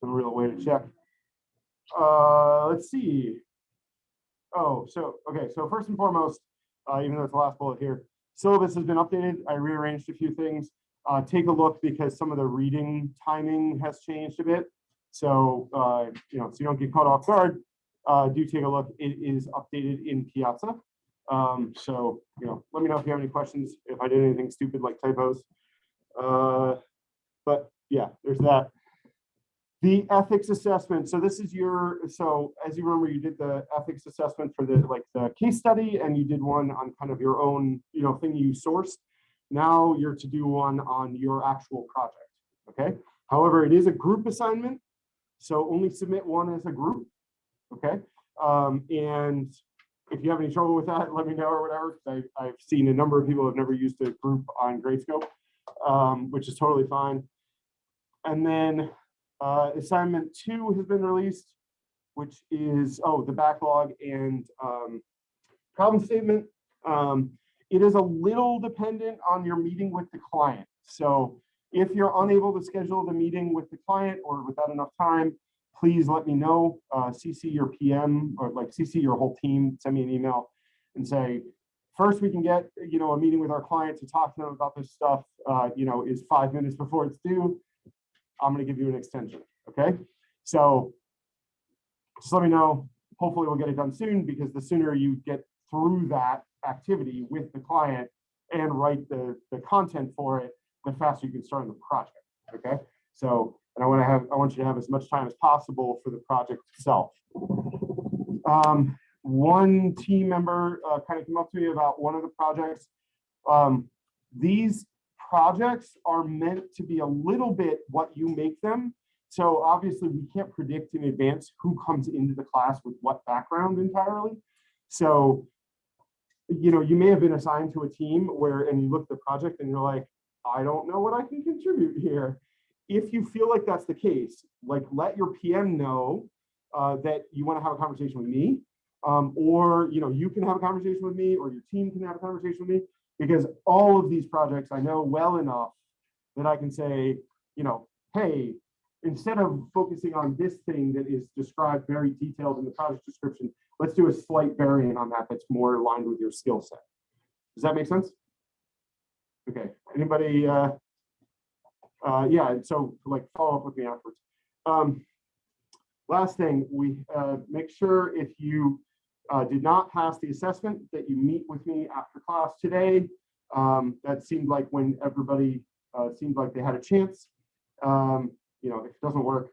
some real way to check. Uh, let's see. Oh, so, okay, so first and foremost, uh, even though it's the last bullet here, syllabus has been updated. I rearranged a few things. Uh, take a look because some of the reading timing has changed a bit. So, uh, you know, so you don't get caught off guard, uh, do take a look. It is updated in Piazza. Um, so, you know, let me know if you have any questions, if I did anything stupid like typos. Uh, but yeah, there's that. The ethics assessment. So this is your, so as you remember, you did the ethics assessment for the like the case study and you did one on kind of your own, you know, thing you sourced. Now you're to do one on your actual project. Okay. However, it is a group assignment. So only submit one as a group. Okay. Um, and if you have any trouble with that, let me know or whatever. I, I've seen a number of people have never used a group on Gradescope, um, which is totally fine. And then uh, assignment two has been released, which is, oh, the backlog and um, problem statement. Um, it is a little dependent on your meeting with the client. So if you're unable to schedule the meeting with the client or without enough time, please let me know, uh, CC your PM or like CC your whole team, send me an email and say, first we can get, you know, a meeting with our client to talk to them about this stuff, uh, you know, is five minutes before it's due. I'm gonna give you an extension, okay? So just let me know. Hopefully we'll get it done soon because the sooner you get through that activity with the client and write the, the content for it, the faster you can start on the project, okay? So, and I want to have, I want you to have as much time as possible for the project itself. Um, one team member uh, kind of came up to me about one of the projects. Um, these projects are meant to be a little bit what you make them. So obviously we can't predict in advance who comes into the class with what background entirely. So, you know, you may have been assigned to a team where, and you look at the project and you're like, I don't know what I can contribute here. If you feel like that's the case, like let your PM know uh, that you want to have a conversation with me, um, or you know you can have a conversation with me, or your team can have a conversation with me, because all of these projects I know well enough that I can say, you know, hey, instead of focusing on this thing that is described very detailed in the project description, let's do a slight variant on that that's more aligned with your skill set. Does that make sense? Okay, anybody, uh, uh, yeah, so like follow up with me afterwards. Um, last thing, we uh, make sure if you uh, did not pass the assessment that you meet with me after class today. Um, that seemed like when everybody uh, seemed like they had a chance. Um, you know, if it doesn't work,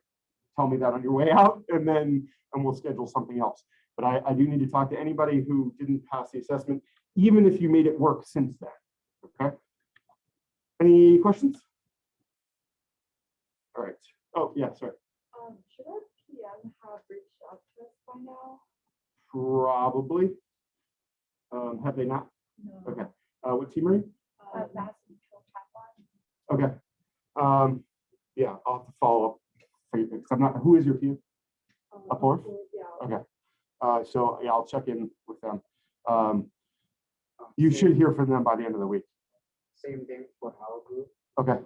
tell me that on your way out and then and we'll schedule something else. But I, I do need to talk to anybody who didn't pass the assessment, even if you made it work since then, okay? Any questions? All right. Oh, yeah, sorry. Um, should our PM have reached out to us by now? Probably. Um, have they not? No. Okay. Uh, what team are you? Uh, Mass Mutual Tech Line. Okay. Um, yeah, I'll have to follow up. for you, 'cause I'm not, who is your team? Um, Up north? Yeah. Okay. Uh, so yeah, I'll check in with them. Um, you should hear from them by the end of the week. Same thing for our group. Okay.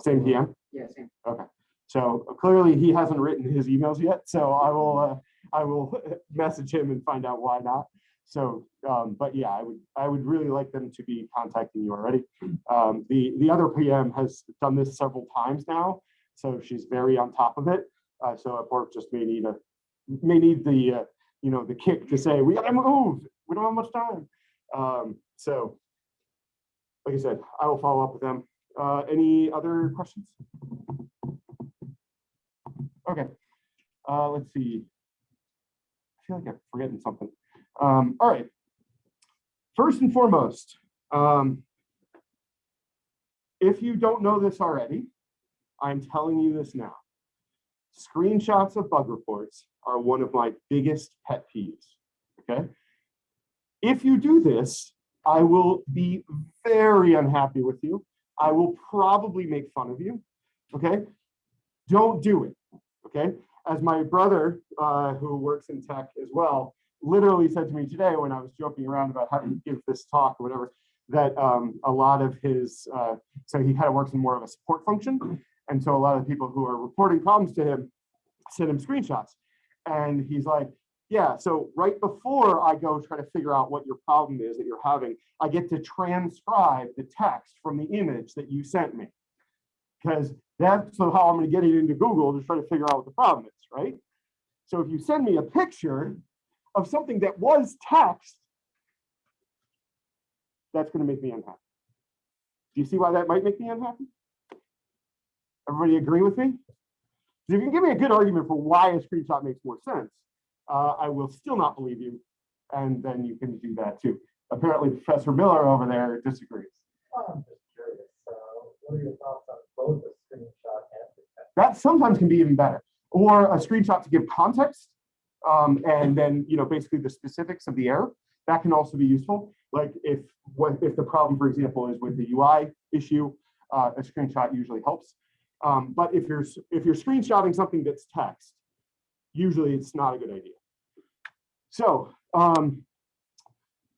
Same PM? Yeah, same. Okay. So clearly he hasn't written his emails yet, so I will, uh, I will message him and find out why not. So, um, but yeah, I would, I would really like them to be contacting you already. Um, the, the other PM has done this several times now, so she's very on top of it. Uh, so at work just may need a, may need the, uh, you know, the kick to say, we gotta move, we don't have much time. Um, so, like I said, I will follow up with them. Uh, any other questions? Okay, uh, let's see. Feel like I'm forgetting something. Um, all right. First and foremost, um, if you don't know this already, I'm telling you this now. Screenshots of bug reports are one of my biggest pet peeves, okay? If you do this, I will be very unhappy with you. I will probably make fun of you, okay? Don't do it, okay? As my brother, uh, who works in tech as well, literally said to me today when I was joking around about how to give this talk or whatever, that um, a lot of his, uh, so he kind of works in more of a support function. And so a lot of people who are reporting problems to him send him screenshots. And he's like, yeah, so right before I go try to figure out what your problem is that you're having, I get to transcribe the text from the image that you sent me. Because that's so how I'm gonna get it into Google to try to figure out what the problem is, right? So if you send me a picture of something that was text, that's gonna make me unhappy. Do you see why that might make me unhappy? Everybody agree with me? If you can give me a good argument for why a screenshot makes more sense, uh, I will still not believe you. And then you can do that too. Apparently Professor Miller over there disagrees. I'm just curious, uh, what are your thoughts on both the screenshot and the text? That sometimes can be even better. Or a screenshot to give context. Um, and then, you know, basically the specifics of the error. That can also be useful. Like if what if the problem, for example, is with the UI issue, uh, a screenshot usually helps. Um, but if you're if you're screenshotting something that's text, usually it's not a good idea. So um,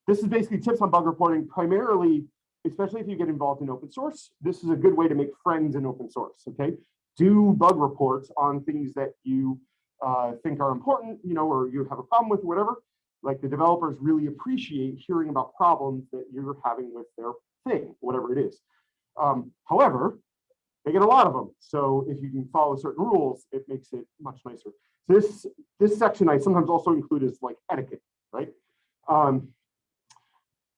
this is basically tips on bug reporting, primarily, especially if you get involved in open source. This is a good way to make friends in open source. Okay, do bug reports on things that you uh, think are important, you know, or you have a problem with, whatever. Like the developers really appreciate hearing about problems that you're having with their thing, whatever it is. Um, however, they get a lot of them. So if you can follow certain rules, it makes it much nicer. This this section I sometimes also include as like etiquette, right? Um,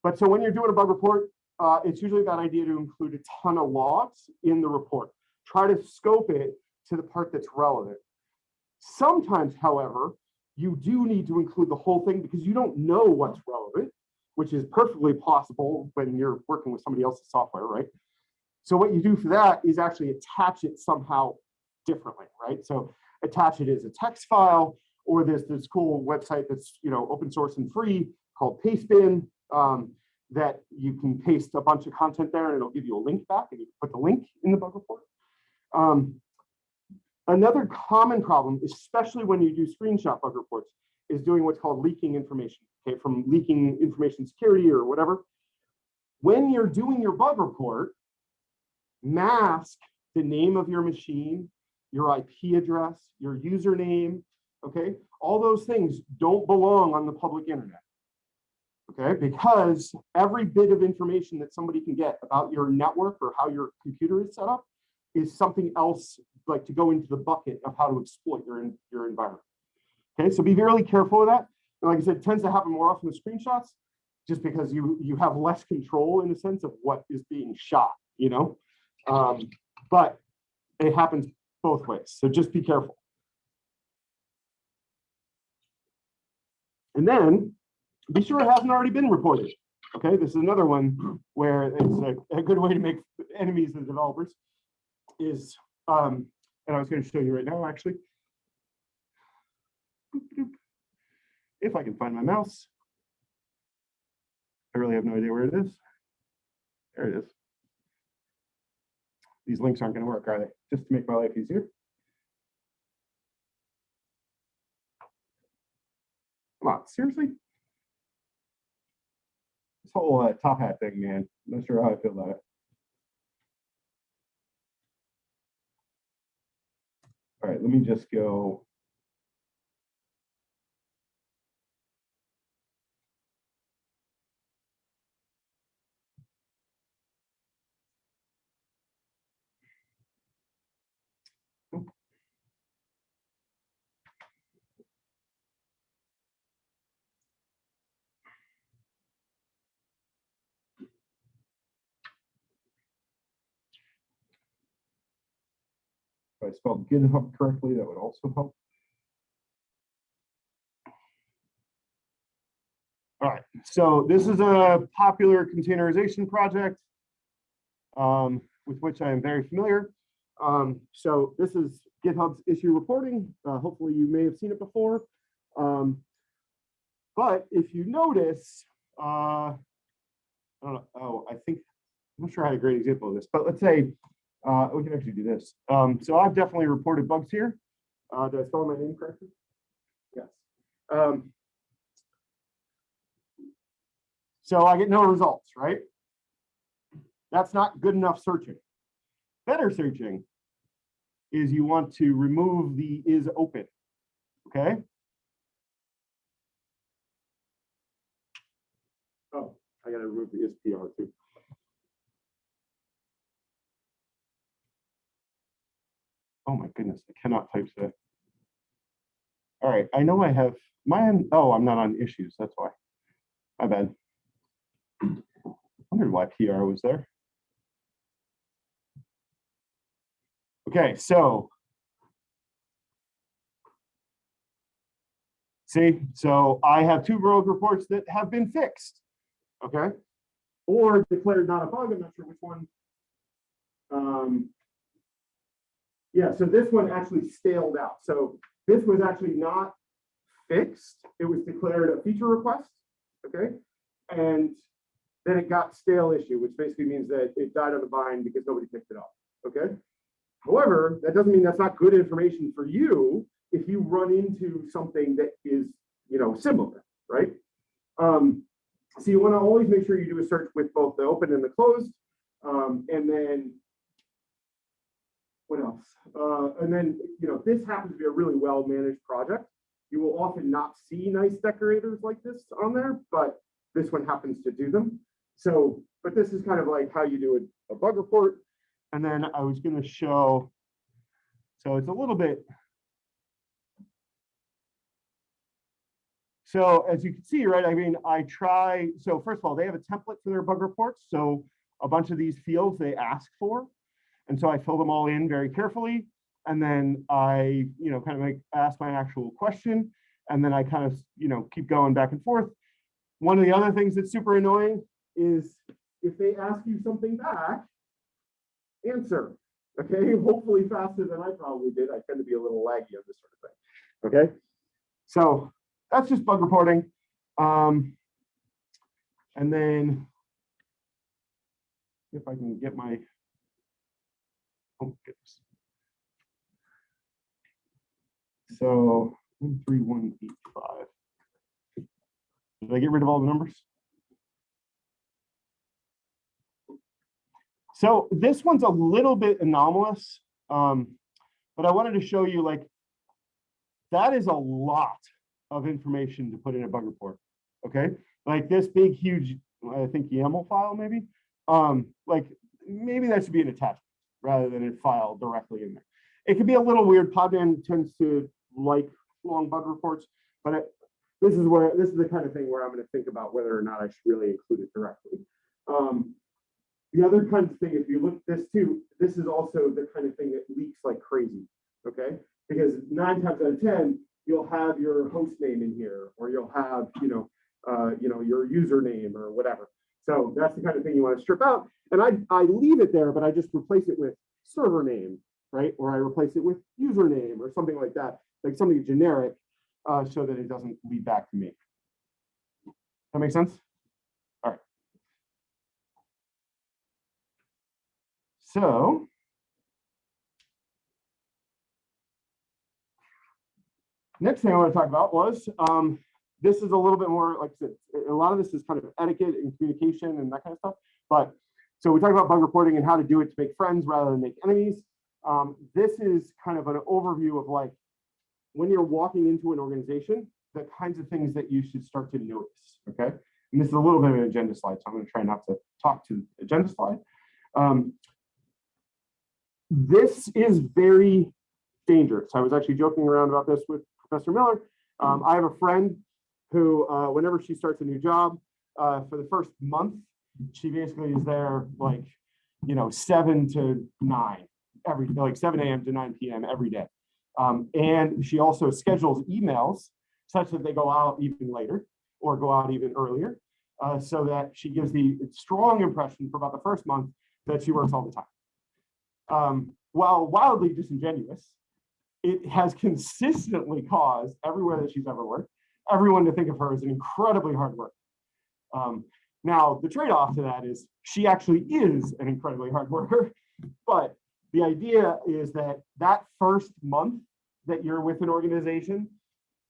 but so when you're doing a bug report, uh, it's usually a bad idea to include a ton of logs in the report. Try to scope it to the part that's relevant. Sometimes, however, you do need to include the whole thing because you don't know what's relevant, which is perfectly possible when you're working with somebody else's software, right? So what you do for that is actually attach it somehow differently, right? So attach it as a text file, or there's this cool website that's you know open source and free called Pastebin um, that you can paste a bunch of content there and it'll give you a link back and you can put the link in the bug report. Um, another common problem, especially when you do screenshot bug reports, is doing what's called leaking information, okay, from leaking information security or whatever. When you're doing your bug report, mask the name of your machine, your IP address, your username, okay? All those things don't belong on the public internet. Okay, because every bit of information that somebody can get about your network or how your computer is set up is something else like to go into the bucket of how to exploit your, your environment. Okay, so be really careful of that. And like I said, it tends to happen more often with screenshots, just because you you have less control in the sense of what is being shot, you know? Um, but it happens both ways, so just be careful. And then be sure it hasn't already been reported. Okay, this is another one where it's a, a good way to make enemies of the developers is, um, and I was going to show you right now, actually. If I can find my mouse. I really have no idea where it is. There it is. These links aren't going to work, are they? Just to make my life easier. Come on, seriously? This whole uh, top hat thing, man. I'm Not sure how I feel about it. All right, let me just go. If I spelled GitHub correctly, that would also help. All right, so this is a popular containerization project um, with which I am very familiar. Um, so this is GitHub's issue reporting. Uh, hopefully you may have seen it before. Um, but if you notice, uh, I don't know, oh, I think, I'm not sure I had a great example of this, but let's say uh, we can actually do this. Um, so I've definitely reported bugs here. Uh, did I spell my name correctly? Yes. Um, so I get no results, right? That's not good enough searching. Better searching is you want to remove the is open, okay? Oh, I gotta remove the is PR too. Oh my goodness, I cannot type today. All right, I know I have mine. Oh, I'm not on issues. That's why. My bad. Wondered why PR was there. Okay, so. See, so I have two rogue reports that have been fixed. Okay, or declared not a bug. I'm not sure which one. Um, yeah, so this one actually staled out. So this was actually not fixed. It was declared a feature request, okay? And then it got stale issue, which basically means that it died on the vine because nobody picked it up, okay? However, that doesn't mean that's not good information for you if you run into something that is, you know, similar, right? Um, so you want to always make sure you do a search with both the open and the closed. Um, and then what else? Uh, and then, you know, this happens to be a really well-managed project. You will often not see nice decorators like this on there, but this one happens to do them. So, but this is kind of like how you do a, a bug report. And then I was gonna show, so it's a little bit. So as you can see, right, I mean, I try, so first of all, they have a template for their bug reports. So a bunch of these fields they ask for. And so I fill them all in very carefully. And then I, you know, kind of like ask my actual question. And then I kind of, you know, keep going back and forth. One of the other things that's super annoying is if they ask you something back, answer. Okay, hopefully faster than I probably did. I tend to be a little laggy on this sort of thing. Okay, so that's just bug reporting. Um, and then if I can get my Oh, goodness. So one, three, one, eight, five. Did I get rid of all the numbers? So this one's a little bit anomalous, um, but I wanted to show you like that is a lot of information to put in a bug report. Okay, like this big, huge, I think YAML file maybe. Um, like maybe that should be an attachment rather than a file directly in there. It can be a little weird. Podman tends to like long bug reports, but this is where this is the kind of thing where I'm going to think about whether or not I should really include it directly. Um, the other kind of thing, if you look this too, this is also the kind of thing that leaks like crazy. Okay, because nine times out of ten, you'll have your host name in here, or you'll have you know, uh, you know, your username or whatever. So that's the kind of thing you want to strip out. And I, I leave it there, but I just replace it with server name, right? Or I replace it with username or something like that, like something generic, uh, so that it doesn't lead back to me. That makes sense? All right. So. Next thing I want to talk about was, um, this is a little bit more, like I said, a lot of this is kind of etiquette and communication and that kind of stuff. But so we talk about bug reporting and how to do it to make friends rather than make enemies. Um, this is kind of an overview of like when you're walking into an organization, the kinds of things that you should start to notice. Okay. And this is a little bit of an agenda slide, so I'm going to try not to talk to the agenda slide. Um, this is very dangerous. I was actually joking around about this with Professor Miller. Um, I have a friend who, uh, whenever she starts a new job, uh, for the first month, she basically is there like, you know, seven to nine every, like 7 a.m. to 9 p.m. every day. Um, and she also schedules emails such that they go out even later or go out even earlier, uh, so that she gives the strong impression for about the first month that she works all the time. Um, while wildly disingenuous, it has consistently caused everywhere that she's ever worked, everyone to think of her as an incredibly hard worker. Um, now, the trade-off to that is she actually is an incredibly hard worker, but the idea is that that first month that you're with an organization,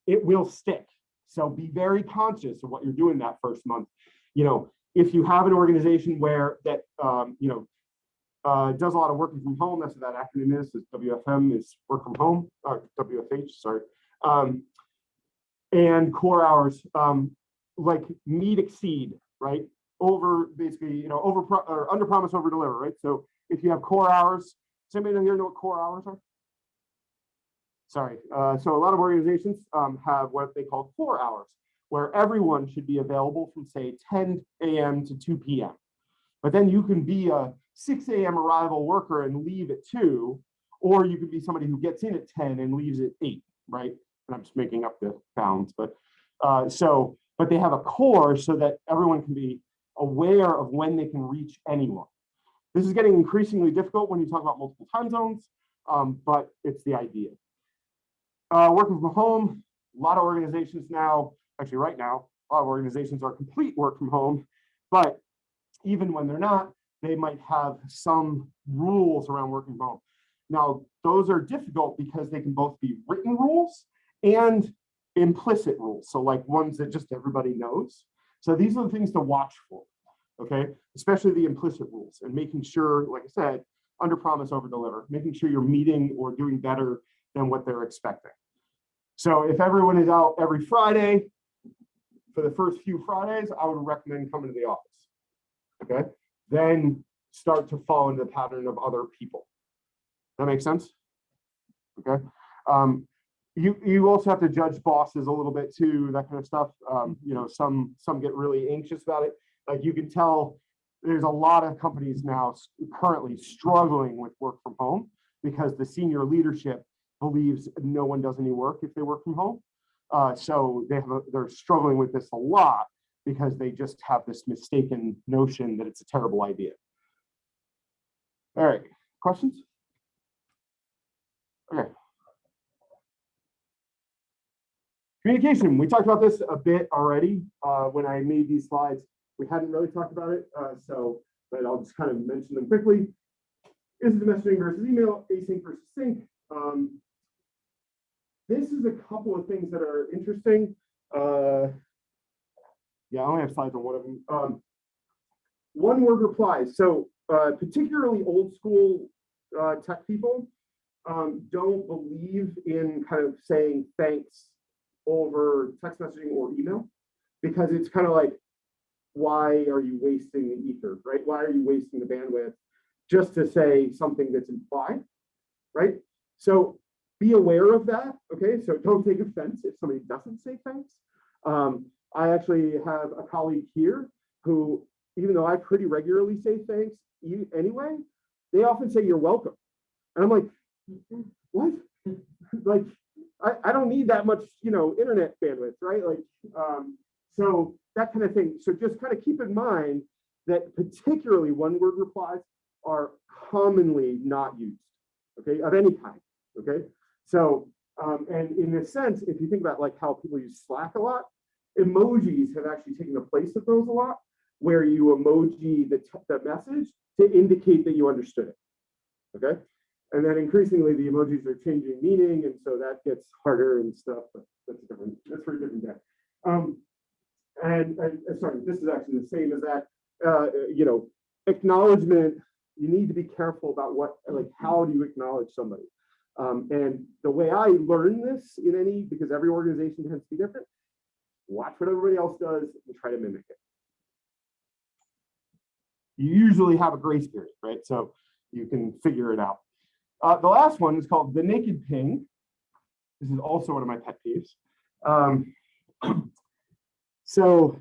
it will stick. So be very conscious of what you're doing that first month. You know, if you have an organization where that, um, you know, uh, does a lot of working from home. That's what that acronym is, is WFM is work from home, or WFH, sorry. Um, and core hours, um, like meet exceed, right? Over basically, you know, over or under promise, over deliver, right? So if you have core hours, does anybody here know what core hours are? Sorry, uh, so a lot of organizations um, have what they call core hours, where everyone should be available from say 10 a.m. to 2 p.m. But then you can be a 6 a.m. arrival worker and leave at 2, or you could be somebody who gets in at 10 and leaves at 8, right? And I'm just making up the bounds, but uh, so, but they have a core so that everyone can be aware of when they can reach anyone. This is getting increasingly difficult when you talk about multiple time zones, um, but it's the idea. Uh, working from home, a lot of organizations now, actually right now, a lot of organizations are complete work from home, but even when they're not, they might have some rules around working from home. Now, those are difficult because they can both be written rules and implicit rules. So like ones that just everybody knows. So these are the things to watch for, okay? Especially the implicit rules and making sure, like I said, under promise, over deliver, making sure you're meeting or doing better than what they're expecting. So if everyone is out every Friday, for the first few Fridays, I would recommend coming to the office. Okay, then start to fall into the pattern of other people. That makes sense? Okay. Um, you you also have to judge bosses a little bit too, that kind of stuff. Um, you know, some some get really anxious about it. Like you can tell there's a lot of companies now currently struggling with work from home because the senior leadership believes no one does any work if they work from home. Uh, so they have a, they're struggling with this a lot because they just have this mistaken notion that it's a terrible idea. All right, questions? Okay. Communication, we talked about this a bit already uh, when I made these slides. We hadn't really talked about it, uh, so, but I'll just kind of mention them quickly. Is the messaging versus email, async versus sync. Um, this is a couple of things that are interesting. Uh, yeah, I only have slides on one of them. Um, one word replies. So uh, particularly old school uh, tech people um, don't believe in kind of saying thanks over text messaging or email because it's kind of like, why are you wasting the ether, right? Why are you wasting the bandwidth just to say something that's implied, right? So be aware of that, okay? So don't take offense if somebody doesn't say thanks. Um, I actually have a colleague here who, even though I pretty regularly say thanks anyway, they often say you're welcome. And I'm like, what? like, I, I don't need that much, you know, internet bandwidth, right? Like, um, so that kind of thing. So just kind of keep in mind that particularly one word replies are commonly not used, okay, of any kind, okay? So, um, and in a sense, if you think about like how people use Slack a lot, emojis have actually taken the place of those a lot, where you emoji the, the message to indicate that you understood it. Okay. And then increasingly the emojis are changing meaning. And so that gets harder and stuff, but that's a different, that's for a different day. Um, and, and uh, sorry, this is actually the same as that, uh, you know, acknowledgement, you need to be careful about what, like, how do you acknowledge somebody? Um, and the way I learn this in any, because every organization tends to be different, watch what everybody else does and try to mimic it. You usually have a grace period, right? So you can figure it out. Uh, the last one is called the naked ping. This is also one of my pet peeves. Um, so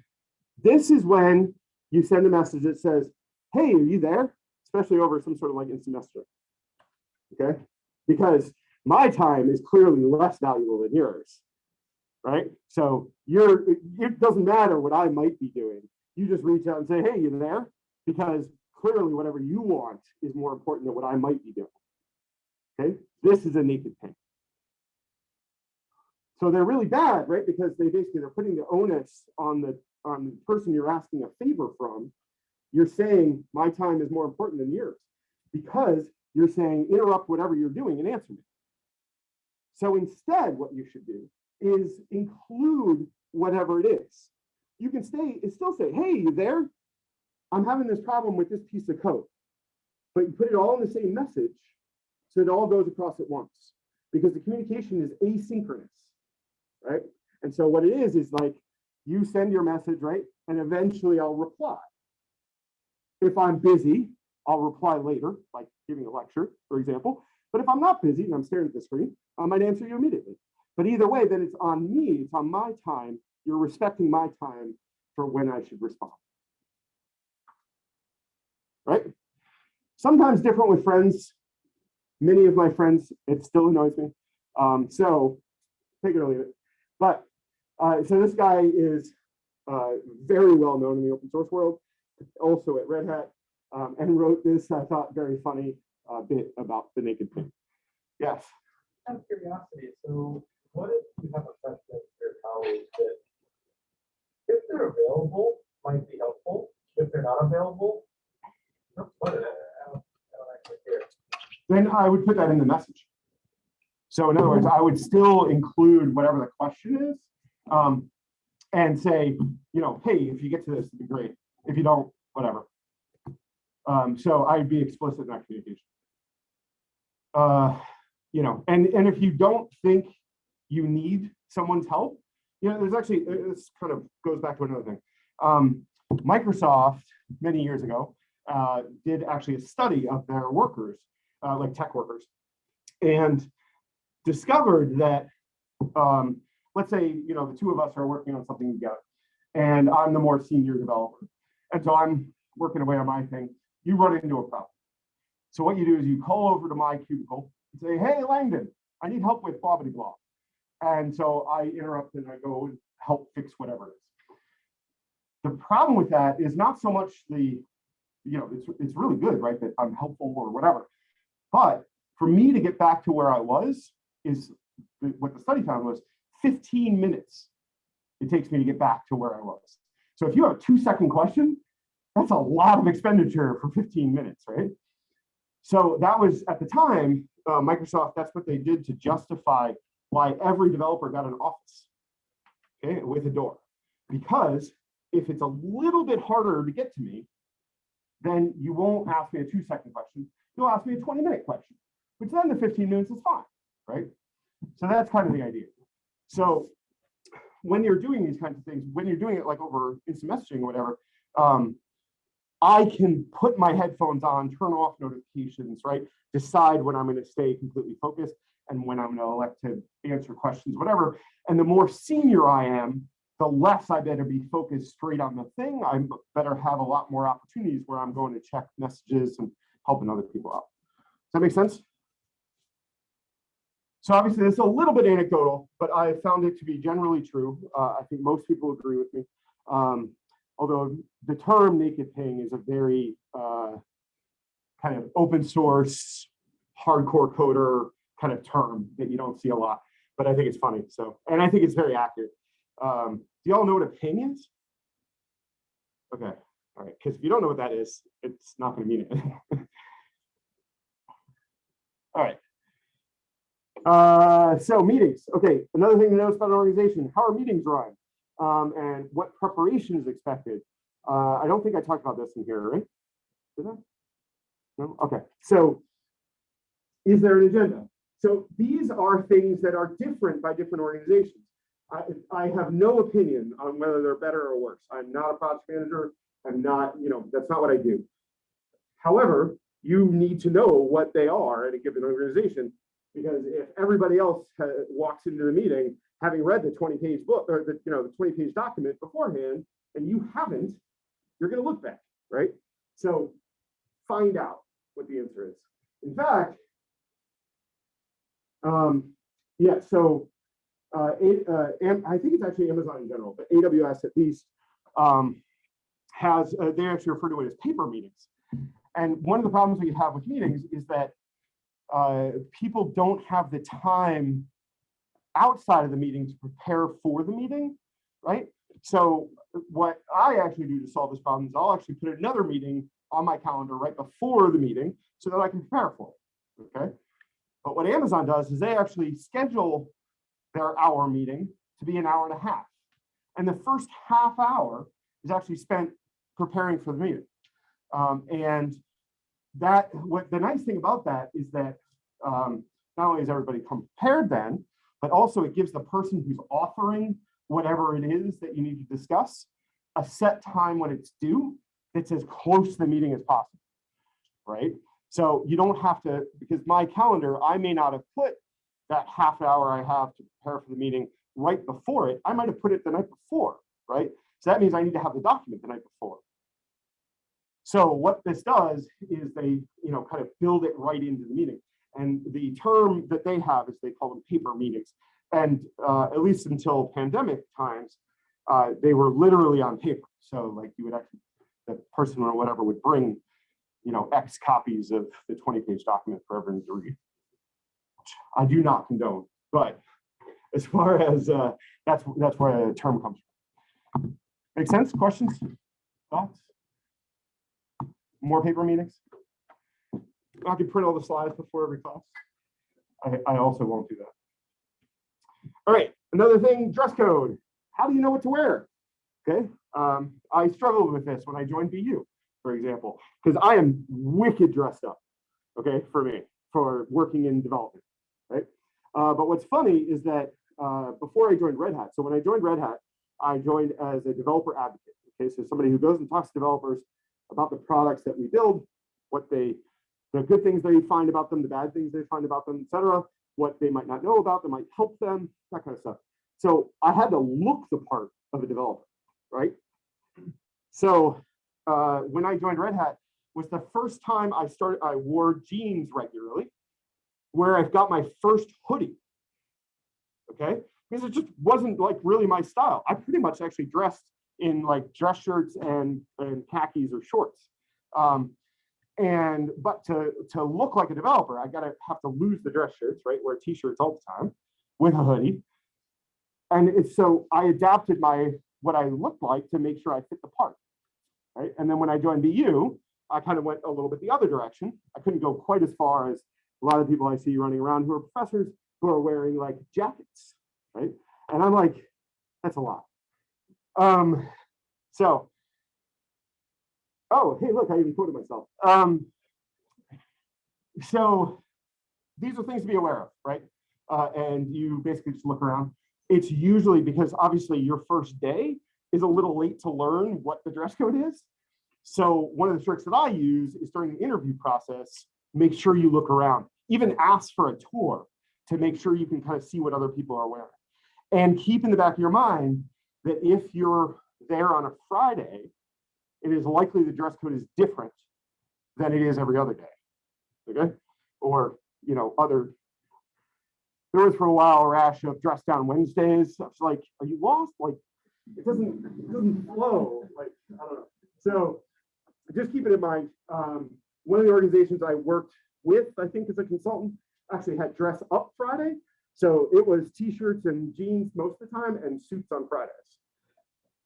this is when you send a message that says, hey, are you there? Especially over some sort of like instant messenger. Okay, because my time is clearly less valuable than yours, right? So you're, it doesn't matter what I might be doing. You just reach out and say, hey, you there? Because clearly whatever you want is more important than what I might be doing. Okay, this is a naked ping. So they're really bad, right? Because they basically, they're putting the onus on the, on the person you're asking a favor from. You're saying my time is more important than yours because you're saying interrupt whatever you're doing and answer me. So instead, what you should do is include whatever it is. You can stay, it still say, hey, you there? I'm having this problem with this piece of code. but you put it all in the same message, so it all goes across at once, because the communication is asynchronous, right? And so what it is, is like, you send your message, right? And eventually I'll reply. If I'm busy, I'll reply later, like giving a lecture, for example. But if I'm not busy and I'm staring at the screen, I might answer you immediately. But either way, then it's on me, it's on my time. You're respecting my time for when I should respond. Right? Sometimes different with friends. Many of my friends, it still annoys me. Um, so take it or leave it. But uh, so this guy is uh, very well known in the open source world, also at Red Hat, um, and wrote this, I thought, very funny uh, bit about the naked ping. Yes. Out of curiosity, so what if you have a question for your colleagues that if they're available, might be helpful, if they're not available? no, I don't, I don't actually care. Then I would put that in the message. So in other words, I would still include whatever the question is. Um, and say, you know, hey, if you get to this, it'd be great. If you don't, whatever. Um, so I'd be explicit in that communication. Uh, you know, and, and if you don't think you need someone's help, you know, there's actually, uh, this kind of goes back to another thing. Um, Microsoft, many years ago, uh, did actually a study of their workers, uh, like tech workers, and discovered that, um, let's say, you know, the two of us are working on something together, and I'm the more senior developer. And so I'm working away on my thing. You run into a problem. So what you do is you call over to my cubicle and say, hey, Langdon, I need help with blah, blah, blah. And so I interrupt and I go and help fix whatever it is. The problem with that is not so much the, you know, it's, it's really good, right? That I'm helpful or whatever. But for me to get back to where I was is what the study found was 15 minutes it takes me to get back to where I was. So if you have a two second question, that's a lot of expenditure for 15 minutes, right? So that was at the time, uh, Microsoft, that's what they did to justify why every developer got an office, okay, with a door. Because if it's a little bit harder to get to me, then you won't ask me a two second question. You'll ask me a 20 minute question, which then the 15 minutes is fine, right? So that's kind of the idea. So when you're doing these kinds of things, when you're doing it like over instant messaging or whatever, um, I can put my headphones on, turn off notifications, right? Decide when I'm going to stay completely focused and when I'm going to elect to answer questions, whatever. And the more senior I am, the less I better be focused straight on the thing. I better have a lot more opportunities where I'm going to check messages and helping other people out. Does that make sense? So obviously this is a little bit anecdotal, but I found it to be generally true. Uh, I think most people agree with me. Um, although the term naked ping is a very uh, kind of open source, hardcore coder kind of term that you don't see a lot, but I think it's funny. So, and I think it's very accurate. Um, do y'all know what a ping is? Okay, all right, because if you don't know what that is, it's not going to mean it. all right. Uh, so meetings. Okay, another thing to notice about an organization: how are meetings run, um, and what preparation is expected. Uh, I don't think I talked about this in here, right? Did I? No. Okay. So, is there an agenda? So these are things that are different by different organizations. I, I have no opinion on whether they're better or worse. I'm not a project manager. I'm not, you know, that's not what I do. However, you need to know what they are at a given organization because if everybody else walks into the meeting having read the 20 page book or the you know the 20 page document beforehand and you haven't you're going to look back right? So find out what the answer is. In fact um yeah so uh, uh Am- i think it's actually amazon in general but aws at least um has uh, they actually refer to it as paper meetings and one of the problems we have with meetings is that uh, people don't have the time outside of the meeting to prepare for the meeting, right? So what I actually do to solve this problem is I'll actually put another meeting on my calendar right before the meeting so that I can prepare for it, okay? But what Amazon does is they actually schedule their hour meeting to be an hour and a half. And the first half hour is actually spent preparing for the meeting. Um, and that, what the nice thing about that is that um, not only is everybody compared then, but also it gives the person who's authoring whatever it is that you need to discuss a set time when it's due that's as close to the meeting as possible, right? So you don't have to, because my calendar, I may not have put that half hour I have to prepare for the meeting right before it. I might have put it the night before, right? So that means I need to have the document the night before. So what this does is they, you know, kind of build it right into the meeting. And the term that they have is they call them paper meetings. And uh, at least until pandemic times, uh, they were literally on paper. So like you would actually, the person or whatever would bring, you know, X copies of the 20 page document for everyone to read. I do not condone, but as far as uh, that's that's where the term comes from. Make sense? Questions? Thoughts? More paper meetings? I can print all the slides before every class. I, I also won't do that. All right, another thing, dress code. How do you know what to wear? Okay, um, I struggled with this when I joined BU, for example, because I am wicked dressed up, okay, for me, for working in development, right? Uh, but what's funny is that uh, before I joined Red Hat, so when I joined Red Hat, I joined as a developer advocate, okay, so somebody who goes and talks to developers about the products that we build, what they, the good things they find about them, the bad things they find about them, etc., what they might not know about that might help them, that kind of stuff. So I had to look the part of a developer, right? So uh, when I joined Red Hat was the first time I started, I wore jeans regularly, where I've got my first hoodie, okay? Because it just wasn't like really my style. I pretty much actually dressed in like dress shirts and, and khakis or shorts. Um, and but to to look like a developer, I gotta have to lose the dress shirts, right? Wear t-shirts all the time with a hoodie. And it's so I adapted my what I looked like to make sure I fit the part. Right. And then when I joined BU, I kind of went a little bit the other direction. I couldn't go quite as far as a lot of people I see running around who are professors who are wearing like jackets, right? And I'm like, that's a lot. Um, so Oh, hey, look, I even quoted myself. Um, so these are things to be aware of, right? Uh, and you basically just look around. It's usually because obviously your first day is a little late to learn what the dress code is. So one of the tricks that I use is during the interview process, make sure you look around, even ask for a tour to make sure you can kind of see what other people are wearing. And keep in the back of your mind that if you're there on a Friday, it is likely the dress code is different than it is every other day. Okay, or you know, other. There was for a while a rash of dress down Wednesdays. I was like, are you lost? Like, it doesn't it doesn't flow. Like, I don't know. So just keep it in mind. Um, one of the organizations I worked with, I think as a consultant, actually had dress up Friday. So it was t-shirts and jeans most of the time and suits on Fridays.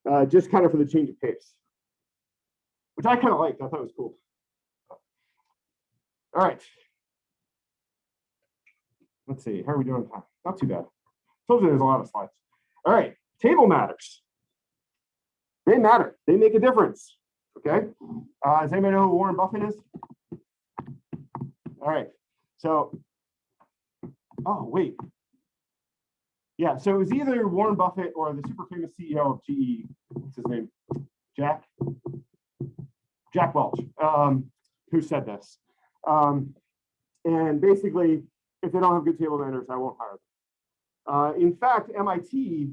Uh, just kind of for the change of pace which I kind of liked. I thought it was cool. All right. Let's see, how are we doing time? Not too bad. Told you there's a lot of slides. All right, table matters. They matter. They make a difference. Okay. Uh, does anybody know who Warren Buffett is? All right. So, oh wait. Yeah. So it was either Warren Buffett or the super famous CEO of GE. What's his name? Jack. Jack Welch, um, who said this. Um, and basically, if they don't have good table manners, I won't hire them. Uh, in fact, MIT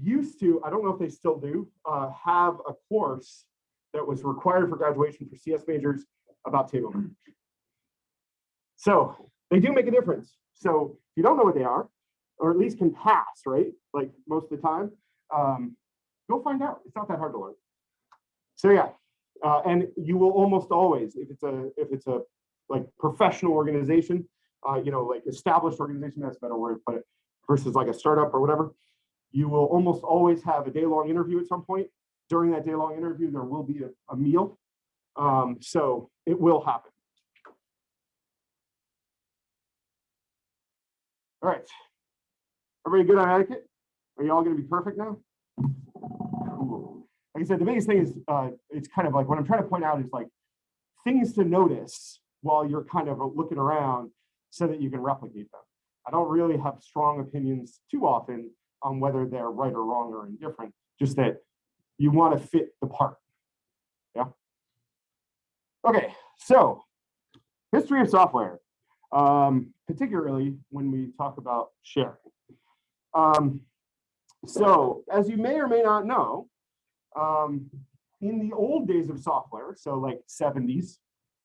used to, I don't know if they still do, uh, have a course that was required for graduation for CS majors about table manners. So they do make a difference. So if you don't know what they are, or at least can pass, right? Like most of the time, um, go find out. It's not that hard to learn. So yeah, uh, and you will almost always, if it's a if it's a like professional organization, uh, you know, like established organization, that's a better word, but versus like a startup or whatever, you will almost always have a day long interview at some point. During that day long interview, there will be a, a meal. Um, so it will happen. All right. Everybody good on etiquette? Are you all going to be perfect now? Cool like I said, the biggest thing is uh, it's kind of like what I'm trying to point out is like things to notice while you're kind of looking around so that you can replicate them. I don't really have strong opinions too often on whether they're right or wrong or indifferent, just that you want to fit the part. Yeah. Okay, so history of software, um, particularly when we talk about sharing. Um, so as you may or may not know, um, in the old days of software, so like 70s,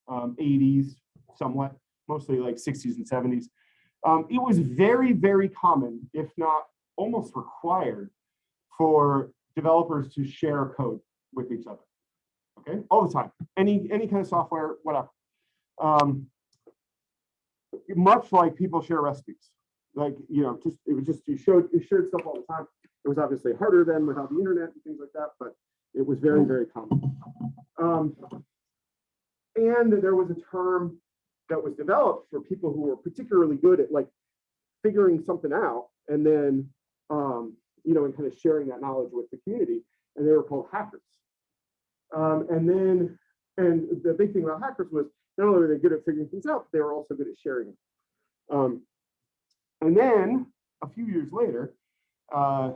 um, 80s, somewhat, mostly like 60s and 70s, um, it was very, very common, if not almost required, for developers to share code with each other. Okay, all the time, any any kind of software, whatever. Um, much like people share recipes, like you know, just it was just you showed you shared stuff all the time. It was obviously harder then without the internet and things like that, but it was very, very common. Um, and there was a term that was developed for people who were particularly good at like figuring something out and then, um, you know, and kind of sharing that knowledge with the community. And they were called hackers. Um, and then, and the big thing about hackers was not only were they good at figuring things out, but they were also good at sharing. it. Um, and then a few years later, uh,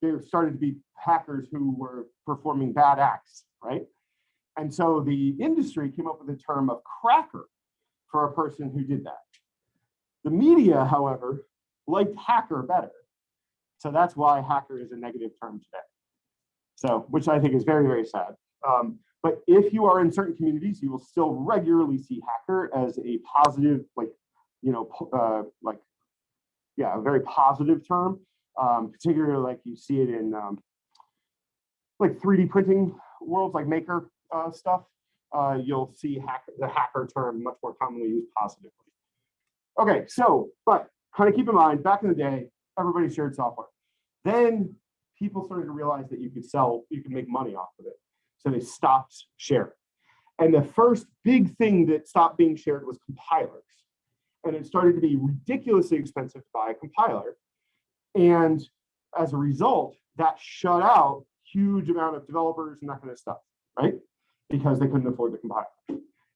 there started to be hackers who were performing bad acts, right? And so the industry came up with the term of cracker for a person who did that. The media, however, liked hacker better. So that's why hacker is a negative term today. So, which I think is very, very sad. Um, but if you are in certain communities, you will still regularly see hacker as a positive, like, you know, uh, like, yeah, a very positive term um, particularly like you see it in um, like 3D printing worlds, like maker uh, stuff. Uh, you'll see hack, the hacker term much more commonly used positively. Okay, so, but kind of keep in mind, back in the day, everybody shared software. Then people started to realize that you could sell, you could make money off of it. So they stopped sharing. And the first big thing that stopped being shared was compilers. And it started to be ridiculously expensive to buy a compiler. And as a result, that shut out huge amount of developers and that kind of stuff, right? Because they couldn't afford the compiler.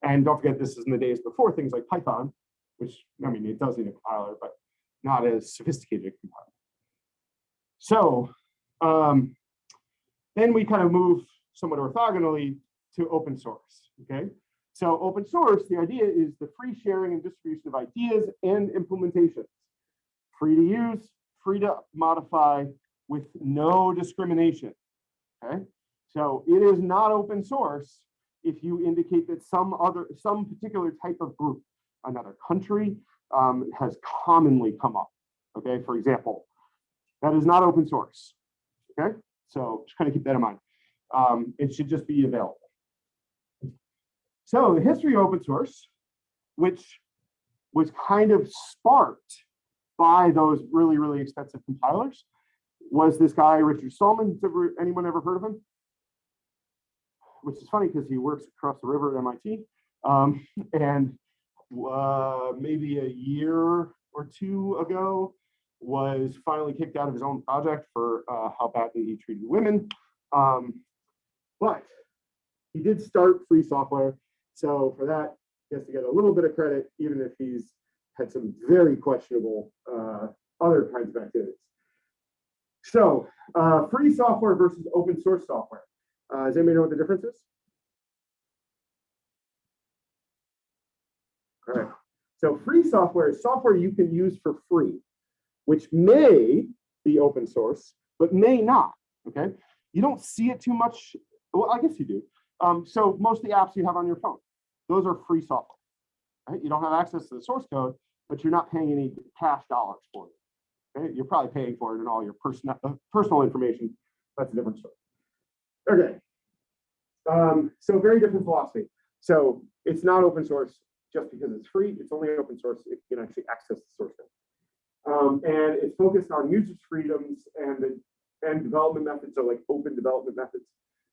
And don't forget, this is in the days before things like Python, which, I mean, it does need a compiler, but not as sophisticated a compiler. So um, then we kind of move somewhat orthogonally to open source, okay? So open source, the idea is the free sharing and distribution of ideas and implementations. Free to use, free to modify with no discrimination. Okay, so it is not open source if you indicate that some other, some particular type of group, another country um, has commonly come up. Okay, for example, that is not open source. Okay, so just kind of keep that in mind. Um, it should just be available. So the history of open source, which was kind of sparked by those really, really expensive compilers was this guy, Richard Stallman. Ever, anyone ever heard of him? Which is funny because he works across the river at MIT. Um, and uh, maybe a year or two ago was finally kicked out of his own project for uh, how badly he treated women. Um, but he did start free software. So for that, he has to get a little bit of credit, even if he's had some very questionable uh, other kinds of activities. So uh, free software versus open source software. Uh, does anybody know what the difference is? All right. So free software is software you can use for free, which may be open source, but may not. Okay. You don't see it too much. Well, I guess you do. Um, so most of the apps you have on your phone, those are free software. Right? You don't have access to the source code, but you're not paying any cash dollars for it. Okay? You're probably paying for it in all your personal uh, personal information. That's a different story. Okay. Um, so very different philosophy. So it's not open source just because it's free. It's only open source if you can actually access the source code. Um, and it's focused on users' freedoms and the and development methods, so like open development methods.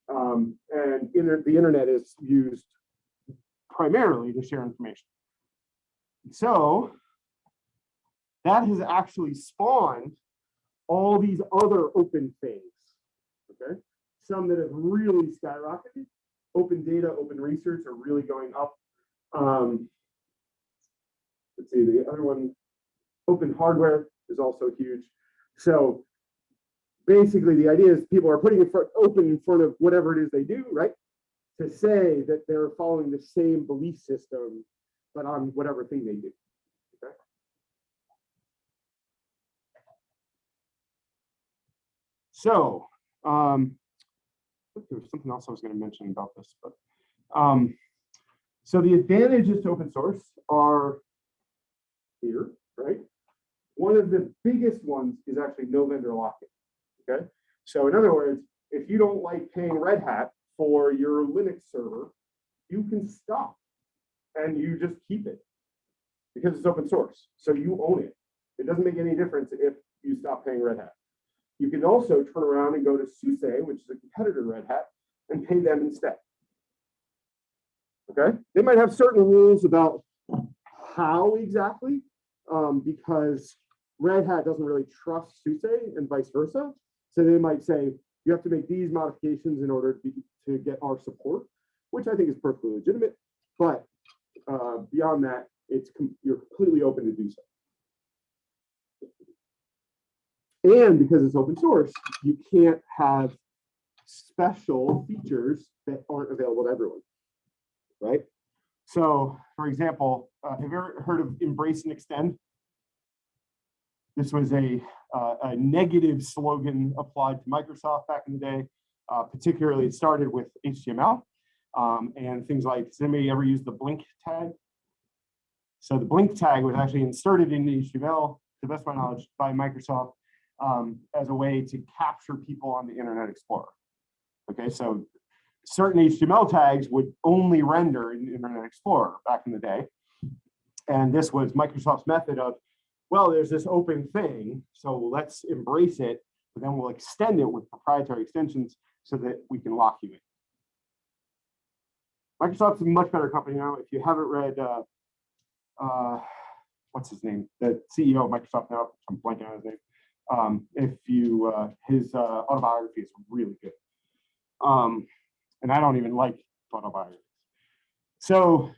Um, and the internet is used primarily to share information. So that has actually spawned all these other open things. Okay, some that have really skyrocketed, open data, open research are really going up. Um, let's see, the other one, open hardware is also huge. So basically, the idea is people are putting in front, open in front of whatever it is they do, right? To say that they're following the same belief system, but on whatever thing they do. Okay. So, um, there was something else I was going to mention about this, but um, so the advantages to open source are here, right? One of the biggest ones is actually no vendor lock-in. Okay, so in other words, if you don't like paying Red Hat for your Linux server, you can stop and you just keep it because it's open source. So you own it. It doesn't make any difference if you stop paying Red Hat. You can also turn around and go to SUSE, which is a competitor to Red Hat, and pay them instead. Okay, they might have certain rules about how exactly, um, because Red Hat doesn't really trust SUSE and vice versa. So they might say, you have to make these modifications in order to, be, to get our support, which I think is perfectly legitimate. But uh, beyond that, it's com- you're completely open to do so. And because it's open source, you can't have special features that aren't available to everyone, right? So, for example, uh, have you ever heard of Embrace and Extend? This was a, uh, a negative slogan applied to Microsoft back in the day. Uh, particularly, it started with HTML um, and things like, does anybody ever use the blink tag? So the blink tag was actually inserted into HTML, to the best of my knowledge, by Microsoft um, as a way to capture people on the Internet Explorer. Okay, so certain HTML tags would only render in Internet Explorer back in the day. And this was Microsoft's method of, well, there's this open thing, so let's embrace it, but then we'll extend it with proprietary extensions so that we can lock you in. Microsoft's a much better company now. If you haven't read, uh, uh, what's his name? The CEO of Microsoft now, I'm blanking on his name. Um, if you, uh, his uh, autobiography is really good. Um, and I don't even like autobiographies. So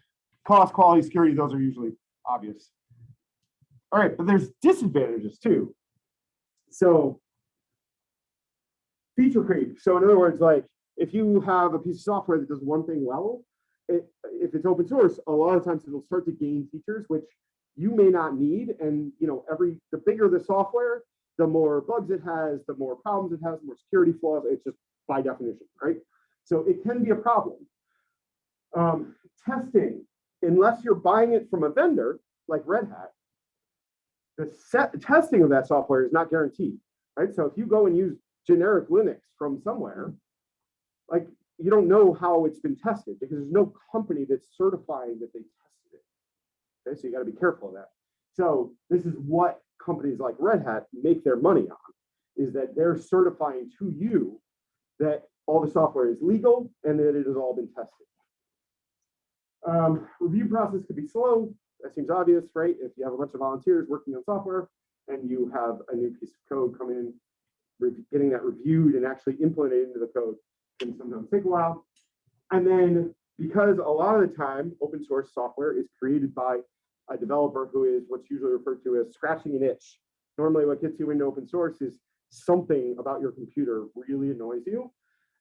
cost, quality, security, those are usually obvious. All right, but there's disadvantages too. So feature creep. So in other words, like if you have a piece of software that does one thing well, it, if it's open source, a lot of times it'll start to gain features which you may not need. And you know, every the bigger the software, the more bugs it has, the more problems it has, the more security flaws. It's just by definition, right? So it can be a problem. Um, testing, unless you're buying it from a vendor like Red Hat, the set testing of that software is not guaranteed, right? So if you go and use generic Linux from somewhere, like you don't know how it's been tested because there's no company that's certifying that they tested it. Okay, so you got to be careful of that. So this is what companies like Red Hat make their money on, is that they're certifying to you that all the software is legal and that it has all been tested. Um, review process could be slow. That seems obvious, right? If you have a bunch of volunteers working on software and you have a new piece of code come in, getting that reviewed and actually implemented into the code can sometimes take a while. And then because a lot of the time open source software is created by a developer who is what's usually referred to as scratching an itch. Normally what gets you into open source is something about your computer really annoys you.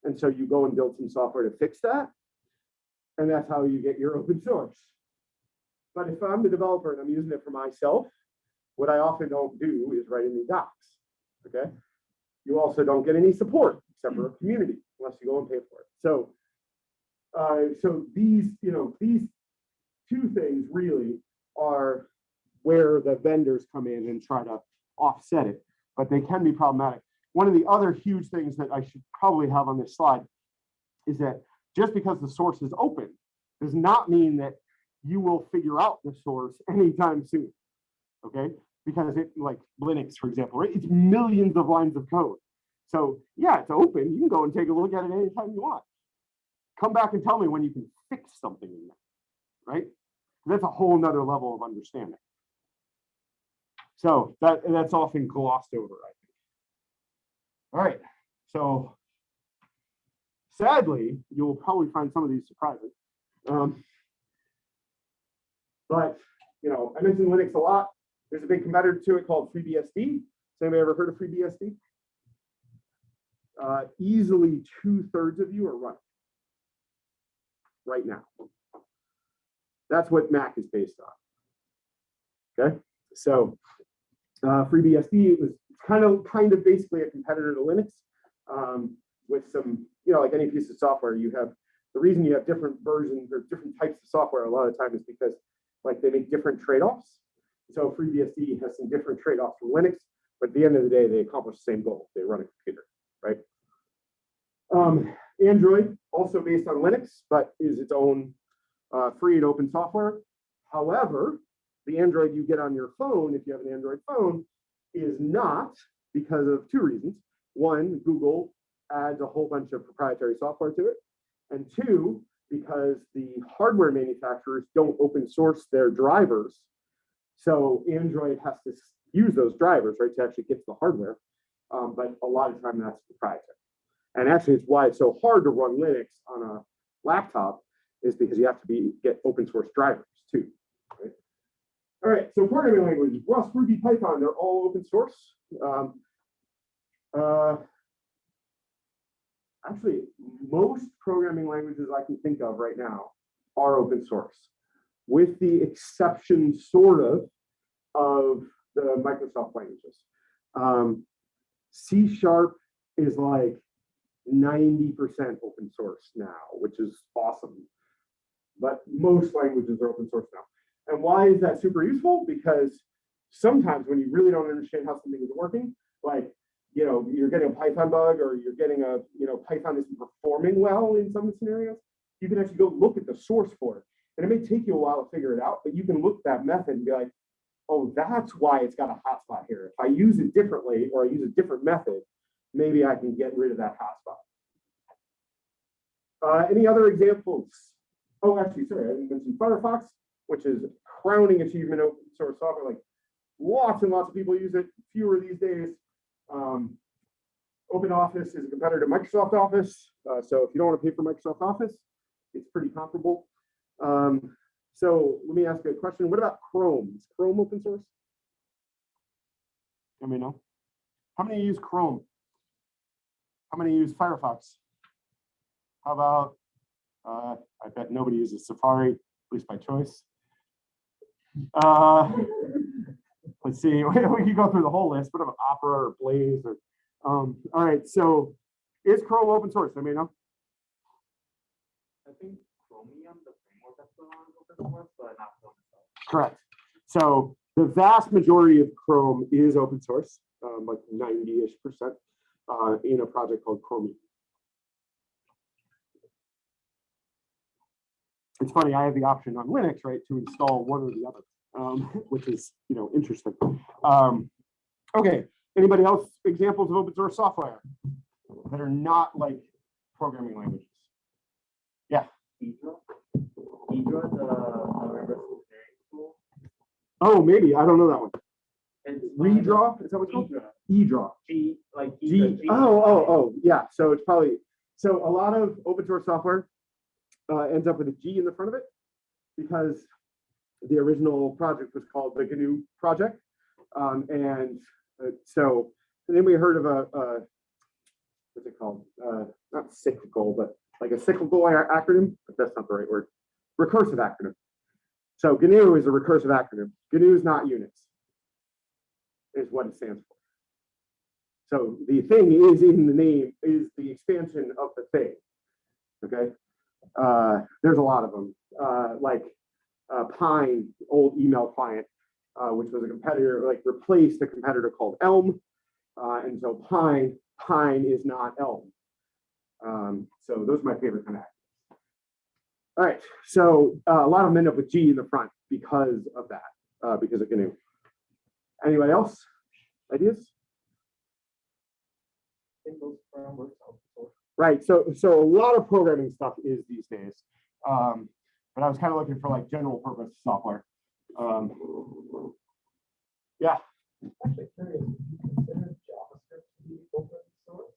And so you go and build some software to fix that. And that's how you get your open source. But if I'm the developer and I'm using it for myself, what I often don't do is write any docs, okay? You also don't get any support except for a community unless you go and pay for it. So, uh, so these, you know, these two things really are where the vendors come in and try to offset it, but they can be problematic. One of the other huge things that I should probably have on this slide is that just because the source is open does not mean that you will figure out the source anytime soon. Okay, because it like Linux, for example, right? It's millions of lines of code. So yeah, it's open. You can go and take a look at it anytime you want. Come back and tell me when you can fix something in there, right? That's a whole nother level of understanding. So that that's often glossed over, I think. All right, so sadly, you'll probably find some of these surprising. Um, but, you know, I mentioned Linux a lot. There's a big competitor to it called FreeBSD. Has anybody ever heard of FreeBSD? Uh, easily two thirds of you are running right now. That's what Mac is based on. Okay, so uh, FreeBSD it was kind of kind of basically a competitor to Linux um, with some, you know, like any piece of software, you have the reason you have different versions or different types of software a lot of times is because like they make different trade-offs. So FreeBSD has some different trade-offs from Linux, but at the end of the day, they accomplish the same goal. They run a computer, right? Um, Android, also based on Linux, but is its own uh, free and open software. However, the Android you get on your phone, if you have an Android phone, is not because of two reasons. One, Google adds a whole bunch of proprietary software to it. And two, because the hardware manufacturers don't open source their drivers. So Android has to use those drivers, right, to actually get to the hardware. Um, but a lot of time that's proprietary. And actually, it's why it's so hard to run Linux on a laptop is because you have to be get open source drivers too. right? All right, so programming languages, Rust, Ruby, Python, they're all open source. Um, uh, actually, most programming languages I can think of right now are open source, with the exception, sort of, of the Microsoft languages. Um, C sharp is like 90% open source now, which is awesome. But most languages are open source now. And why is that super useful? Because sometimes when you really don't understand how something is working, like, you know, you're getting a Python bug or you're getting a, you know, Python isn't performing well in some scenarios, you can actually go look at the source for it. And it may take you a while to figure it out, but you can look at that method and be like, oh, that's why it's got a hotspot here. If I use it differently or I use a different method, maybe I can get rid of that hotspot. Uh, any other examples? Oh, actually, sorry, I didn't mention Firefox, which is crowning achievement open source software. Like lots and lots of people use it, fewer these days. Um, Open Office is a competitor to Microsoft Office. Uh, so if you don't want to pay for Microsoft Office, it's pretty comparable. Um, so let me ask you a question. What about Chrome? Is Chrome open source? Let me know. How many use Chrome? How many use Firefox? How about, uh, I bet nobody uses Safari, at least by choice. Uh, let's see, we can go through the whole list. What about Opera or Blaze or, um, all right, so is Chrome open source? Let me know. I think Chromium, the Correct. So the vast majority of Chrome is open source, um, like 90-ish percent, uh, in a project called Chromium. It's funny, I have the option on Linux, right, to install one or the other, um, which is, you know, interesting. Um, okay, anybody else examples of open source software that are not like programming languages? Ghidra. Ghidra, the, the reverse engineering tool. Oh, maybe, I don't know that one. It's Redraw, is that what it's called? EDraw. G, like G, G. oh, oh, oh, yeah, so it's probably, so a lot of open source software uh, ends up with a G in the front of it because the original project was called the GNU project. Um, and uh, so, and then we heard of a, uh, what's it called? Uh, not cyclical, but like a cyclical acronym, but that's not the right word. Recursive acronym. So GNU is a recursive acronym. GNU is not Unix, is what it stands for. So the thing is in the name is the expansion of the thing. Okay. Uh, there's a lot of them, uh, like uh, Pine, old email client, uh, which was a competitor, like replaced a competitor called Elm. Uh, and so Pine, Pine is not Elm. Um, so those are my favorite kind of. All right. So uh, a lot of them end up with G in the front because of that, uh, because of GNU. Anybody else? Ideas? I think those frameworks are open source. Right, so, so a lot of programming stuff is these days. Um, but I was kind of looking for like general purpose software. Um, yeah, Actually curious, would you consider JavaScript to be open source?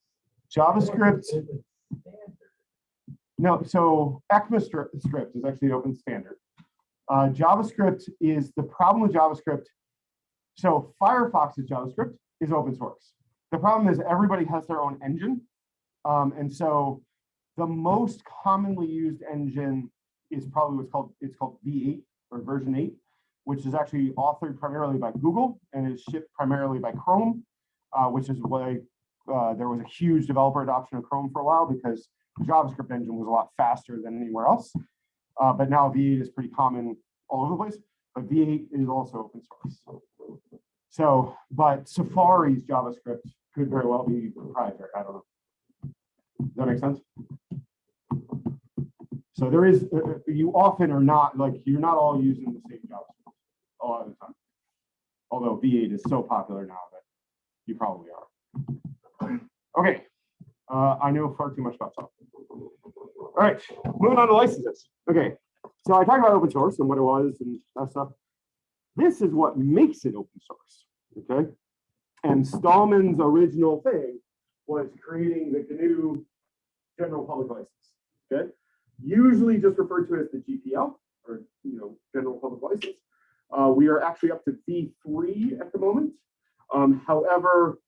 JavaScript, It's a standard. No, so ECMAScript script is actually open standard. Uh, JavaScript is the problem with JavaScript. So Firefox's JavaScript is open source. The problem is everybody has their own engine. Um, and so the most commonly used engine is probably what's called, it's called V8 or version 8, which is actually authored primarily by Google and is shipped primarily by Chrome, uh, which is why uh, there was a huge developer adoption of Chrome for a while because JavaScript engine was a lot faster than anywhere else. Uh, but now V8 is pretty common all over the place, but V8 is also open source. So, but Safari's JavaScript could very well be proprietary. I don't know. Does that make sense? So there is, uh, uh, you often are not, like, you're not all using the same JavaScript a lot of the time. Although V8 is so popular now that you probably are. Okay, uh, I know far too much about software. All right, moving on to licenses. Okay, so I talked about open source and what it was and that stuff. This is what makes it open source, okay? And Stallman's original thing was creating the GNU general public license, okay? Usually just referred to as the GPL or, you know, general public license. Uh, we are actually up to V3 at the moment. Um, however,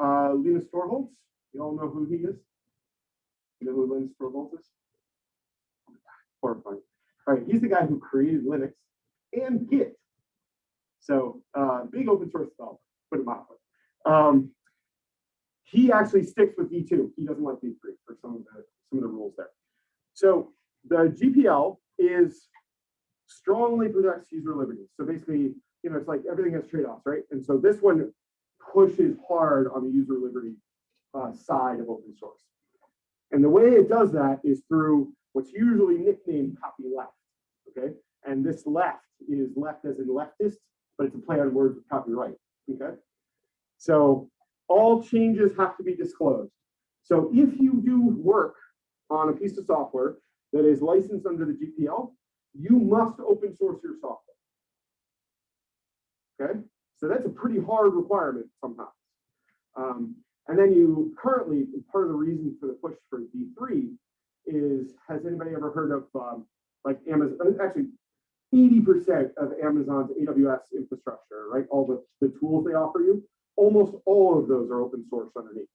uh, Linus Torvalds, you all know who he is? You know who Linus Torvalds is? All right, he's the guy who created Linux and Git. So uh, big open source developer, put it mildly. Um, he actually sticks with V2. He doesn't like V3 for some of the some of the rules there. So the GPL is strongly protects user liberty. So basically, you know, it's like everything has trade-offs, right? And so this one pushes hard on the user liberty uh, side of open source. And the way it does that is through what's usually nicknamed copy left, okay? And this left is left as in leftist, but it's a play on words with copyright, okay? So all changes have to be disclosed. So if you do work on a piece of software that is licensed under the GPL, you must open source your software. Okay, so that's a pretty hard requirement sometimes. Um, and then you currently, part of the reason for the push for V3 is, has anybody ever heard of um, like Amazon, actually 80% of Amazon's AWS infrastructure, right? All the, the tools they offer you, almost all of those are open source underneath.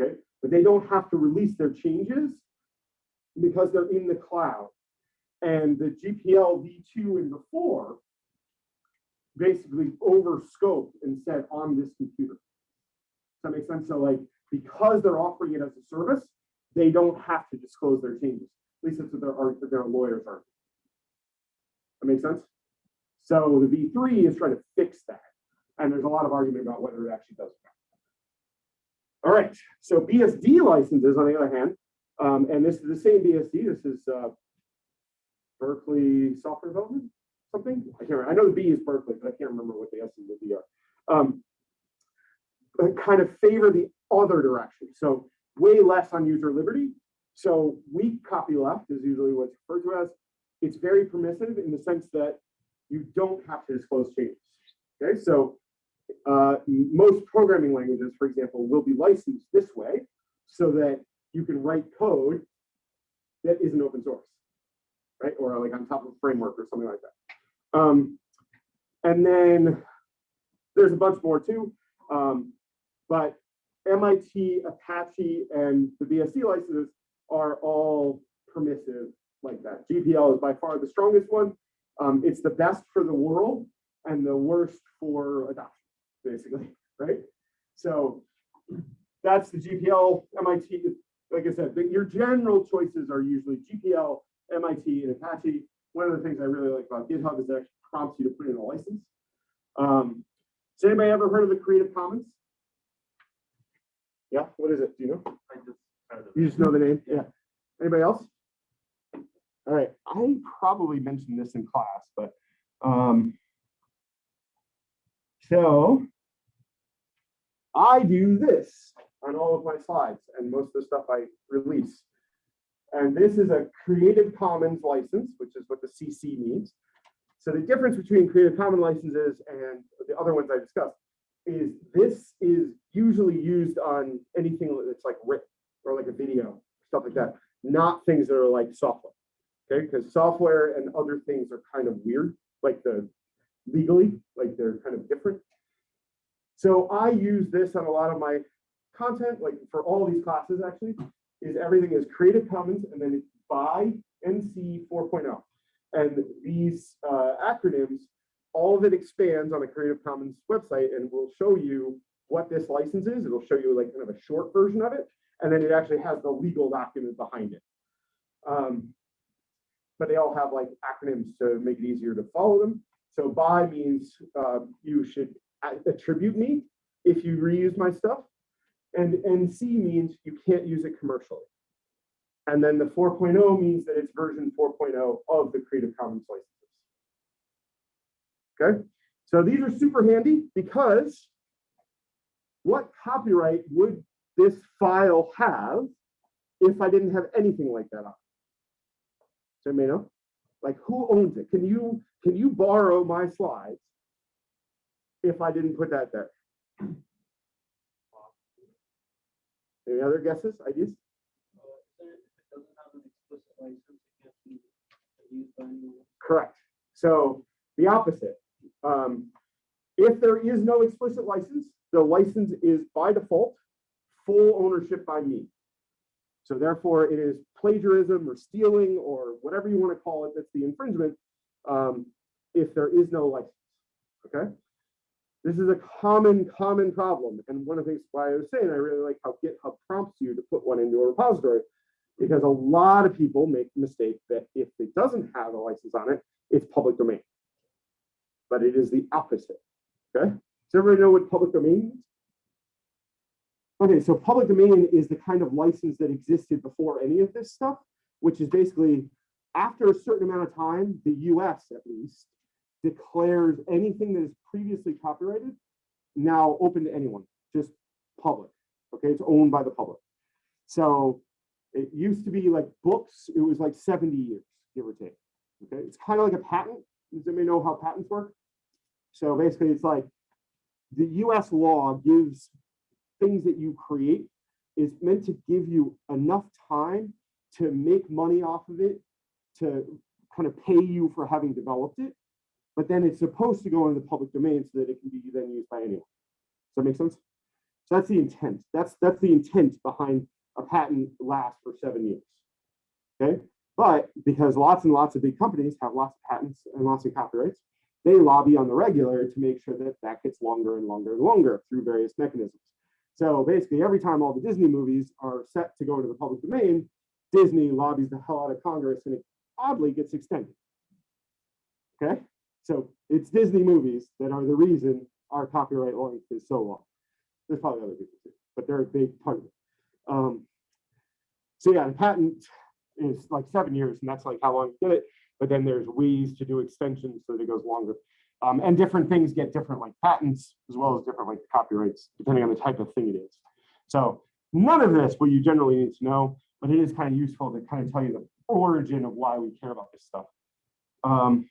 Okay, but they don't have to release their changes because they're in the cloud. And the GPL v2 and before basically overscoped and said on this computer. Does that make sense? So like, because they're offering it as a service, they don't have to disclose their changes. At least that's what their, their lawyers are. That makes sense? So the V3 is trying to fix that. And there's a lot of argument about whether it actually does. All right, so BSD licenses, on the other hand, um, and this is the same BSD. This is uh, Berkeley Software Development, something. I can't remember. I know the B is Berkeley, but I can't remember what the S and the D are. Um, kind of favor the other direction. So way less on user liberty. So weak copy left is usually what's referred to as. It's very permissive in the sense that you don't have to disclose changes. Okay, so uh, most programming languages, for example, will be licensed this way so that you can write code that isn't open source, right? Or like on top of a framework or something like that. Um, and then there's a bunch more too, um, but MIT, Apache, and the BSD licenses are all permissive like that. GPL is by far the strongest one. Um, it's the best for the world and the worst for adoption, basically, right? So that's the GPL, MIT, like I said, your general choices are usually GPL, MIT, and Apache. One of the things I really like about GitHub is it actually prompts you to put in a license. Um, has anybody ever heard of the Creative Commons? Yeah, what is it? Do you know? I just of You just know the name? Yeah. Anybody else? All right, I probably mentioned this in class, but um, so I do this on all of my slides and most of the stuff I release. And this is a Creative Commons license, which is what the CC means. So the difference between Creative Commons licenses and the other ones I discussed is this is usually used on anything that's like written or like a video, stuff like that. not things that are like software. Okay, because software and other things are kind of weird, like the legally, like they're kind of different. So I use this on a lot of my content, like for all these classes actually, is everything is Creative Commons and then it's by NC 4.0. And these uh, acronyms, all of it expands on the Creative Commons website and will show you what this license is. It'll show you like kind of a short version of it. And then it actually has the legal document behind it. Um, but they all have like acronyms to make it easier to follow them. So by means uh, you should attribute me if you reuse my stuff. And NC means you can't use it commercially. And then the 4.0 means that it's version 4.0 of the Creative Commons licenses. Okay, so these are super handy because what copyright would this file have if I didn't have anything like that on? Does anybody know? Like who owns it? Can you, can you borrow my slides if I didn't put that there? Any other guesses, ideas? Correct. So the opposite. Um, if there is no explicit license, the license is by default full ownership by me. So therefore, it is plagiarism or stealing or whatever you want to call it. That's the infringement. Um, if there is no license. Okay. This is a common, common problem. And one of the things why I was saying, I really like how GitHub prompts you to put one into a repository because a lot of people make the mistake that if it doesn't have a license on it, it's public domain. But it is the opposite. Okay. Does everybody know what public domain means? Okay, so public domain is the kind of license that existed before any of this stuff, which is basically after a certain amount of time, the US at least declares anything that is previously copyrighted now open to anyone, just public. Okay, it's owned by the public. So it used to be like books, it was like 70 years, give or take. Okay, it's kind of like a patent. Does anybody know how patents work? So basically, it's like the US law gives things that you create is meant to give you enough time to make money off of it, to kind of pay you for having developed it. But then it's supposed to go into the public domain so that it can be then used by anyone. Does that make sense? So that's the intent. That's that's the intent behind a patent lasts for seven years. Okay, but because lots and lots of big companies have lots of patents and lots of copyrights, they lobby on the regular to make sure that that gets longer and longer and longer through various mechanisms. So basically, every time all the Disney movies are set to go into the public domain, Disney lobbies the hell out of Congress and it oddly gets extended. Okay, so it's Disney movies that are the reason our copyright length is so long. There's probably other people too, but they're a big part of it. Um, so yeah, the patent is like seven years, and that's like how long you get it. But then there's ways to do extensions so that it goes longer. Um, and different things get different like patents as well as different like copyrights, depending on the type of thing it is. So none of this will you generally need to know, but it is kind of useful to kind of tell you the origin of why we care about this stuff. Um,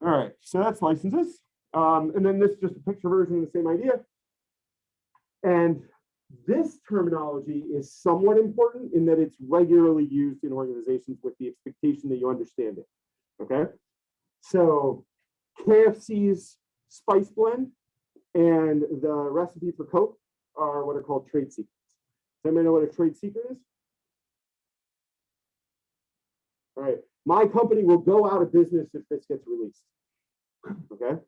All right, so that's licenses. Um, and then this is just a picture version of the same idea. And this terminology is somewhat important in that it's regularly used in organizations with the expectation that you understand it. Okay. So KFC's spice blend and the recipe for Coke are what are called trade secrets. Does anybody know what a trade secret is? All right. My company will go out of business if this gets released. Okay.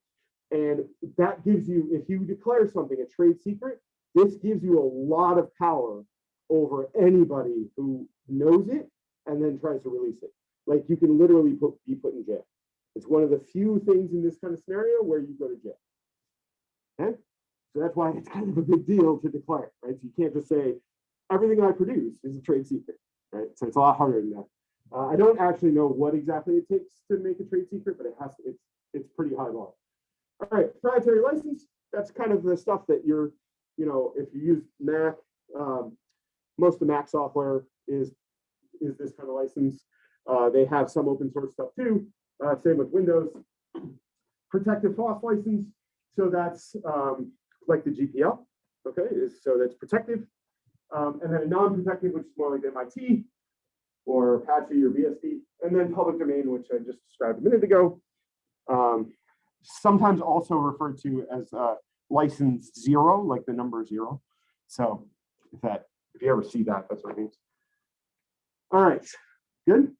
And that gives you, if you declare something a trade secret, this gives you a lot of power over anybody who knows it and then tries to release it. Like you can literally put, be put in jail. It's one of the few things in this kind of scenario where you go to jail. Okay? So that's why it's kind of a big deal to declare, right? So you can't just say, everything I produce is a trade secret, right? So it's a lot harder than that. Uh, I don't actually know what exactly it takes to make a trade secret, but it has to, it's, it's pretty high bar. All right, proprietary license, that's kind of the stuff that you're, you know, if you use Mac, um, most of the Mac software is, is this kind of license. Uh, they have some open source stuff too. Uh, same with Windows. protective FOSS license. So that's um, like the GPL, okay, so that's protective. Um, and then a non-protective, which is more like MIT or Apache or BSD, and then public domain, which I just described a minute ago. Um, sometimes also referred to as uh, license zero, like the number zero. So if that, if you ever see that, that's what it means. All right, good.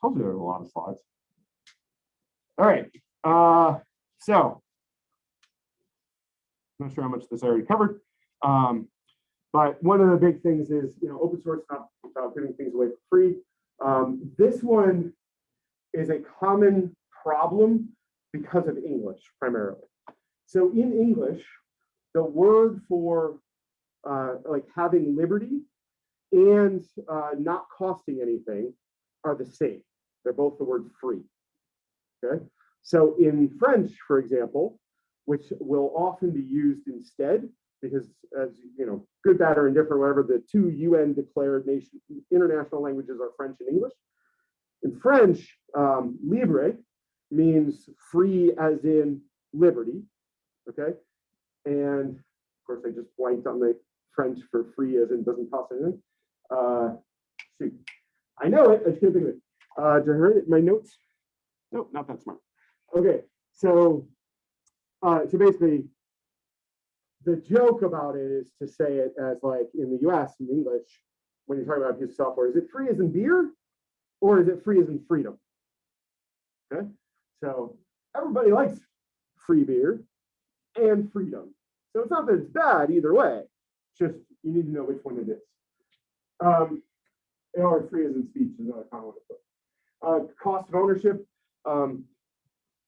Told you there were a lot of slides. All right, uh, so. Not sure how much this I already covered. Um, but one of the big things is, you know, open source, not about giving things away for free. Um, this one is a common problem because of English primarily. So in English, the word for uh, like having liberty and uh, not costing anything are the same. They're both the word free. Okay. So in French, for example, which will often be used instead, because as you know, good, bad, or indifferent, whatever the two UN declared nation international languages are French and English. In French, um, libre means free as in liberty. Okay. And of course, I just blanked on the French for free as in doesn't cost anything. Uh, shoot, I know it. I just can't think of it. Uh, I hear it? My notes? Nope, not that smart. Okay, so uh, so basically, the joke about it is to say it as like in the US in English, when you're talking about a piece of software, is it free as in beer or is it free as in freedom? Okay, so everybody likes free beer and freedom. So it's not that it's bad either way, just you need to know which one it is. Um, or free as in speech is another common one. Uh, cost of ownership. Um,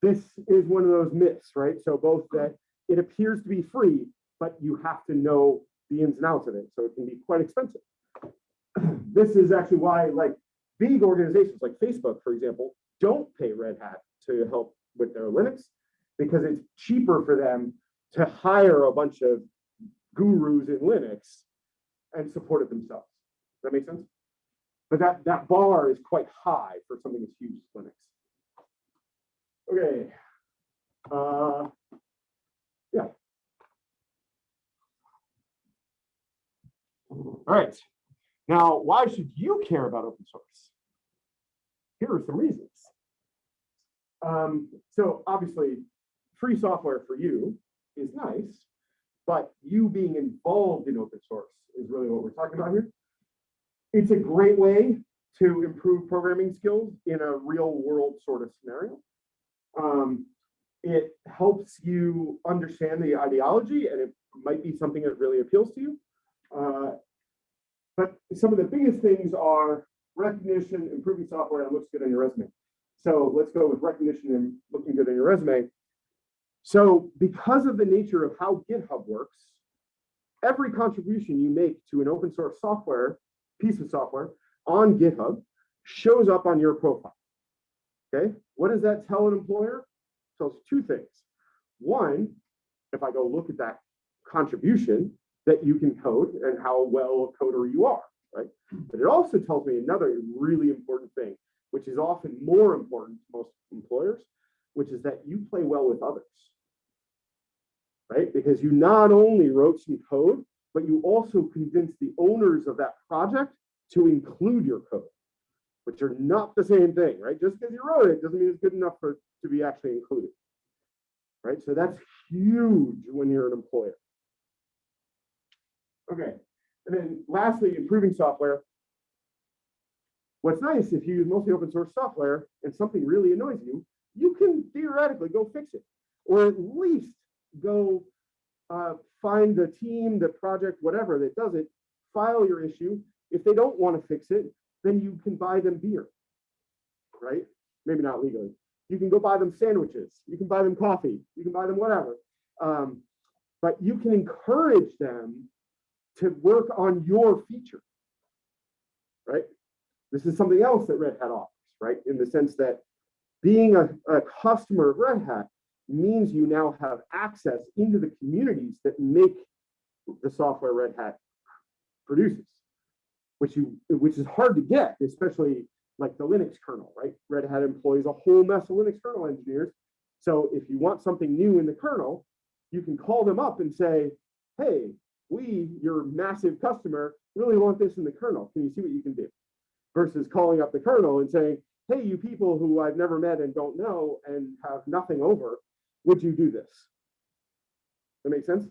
this is one of those myths, right? So both that it appears to be free, but you have to know the ins and outs of it. So it can be quite expensive. this is actually why like big organizations like Facebook, for example, don't pay Red Hat to help with their Linux because it's cheaper for them to hire a bunch of gurus in Linux and support it themselves. Does that make sense? But that, that bar is quite high for something as huge as Linux. Okay. Uh, yeah. All right. Now, why should you care about open source? Here are some reasons. Um, so obviously, free software for you is nice, but you being involved in open source is really what we're talking about here. It's a great way to improve programming skills in a real world sort of scenario. Um, it helps you understand the ideology and it might be something that really appeals to you. Uh, but some of the biggest things are recognition, improving software, and looks good on your resume. So let's go with recognition and looking good on your resume. So because of the nature of how GitHub works, every contribution you make to an open source software, piece of software on GitHub shows up on your profile. Okay, what does that tell an employer? It tells two things. One, if I go look at that contribution, that you can code and how well a coder you are, right? But it also tells me another really important thing, which is often more important to most employers, which is that you play well with others, right? Because you not only wrote some code, but you also convinced the owners of that project to include your code, which are not the same thing, right? Just because you wrote it doesn't mean it's good enough for to be actually included, right? So that's huge when you're an employer. Okay, and then lastly, improving software. What's nice if you use mostly open source software and something really annoys you, you can theoretically go fix it, or at least go uh, find the team, the project, whatever that does it, file your issue. If they don't want to fix it, then you can buy them beer, right? Maybe not legally. You can go buy them sandwiches. You can buy them coffee. You can buy them whatever. Um, but you can encourage them to work on your feature, right? This is something else that Red Hat offers, right? In the sense that being a, a customer of Red Hat means you now have access into the communities that make the software Red Hat produces, which you which is hard to get, especially like the Linux kernel, right? Red Hat employs a whole mess of Linux kernel engineers. So if you want something new in the kernel, you can call them up and say, hey, we, your massive customer, really want this in the kernel. Can you see what you can do? Versus calling up the kernel and saying, hey, you people who I've never met and don't know and have nothing over, would you do this? That makes sense?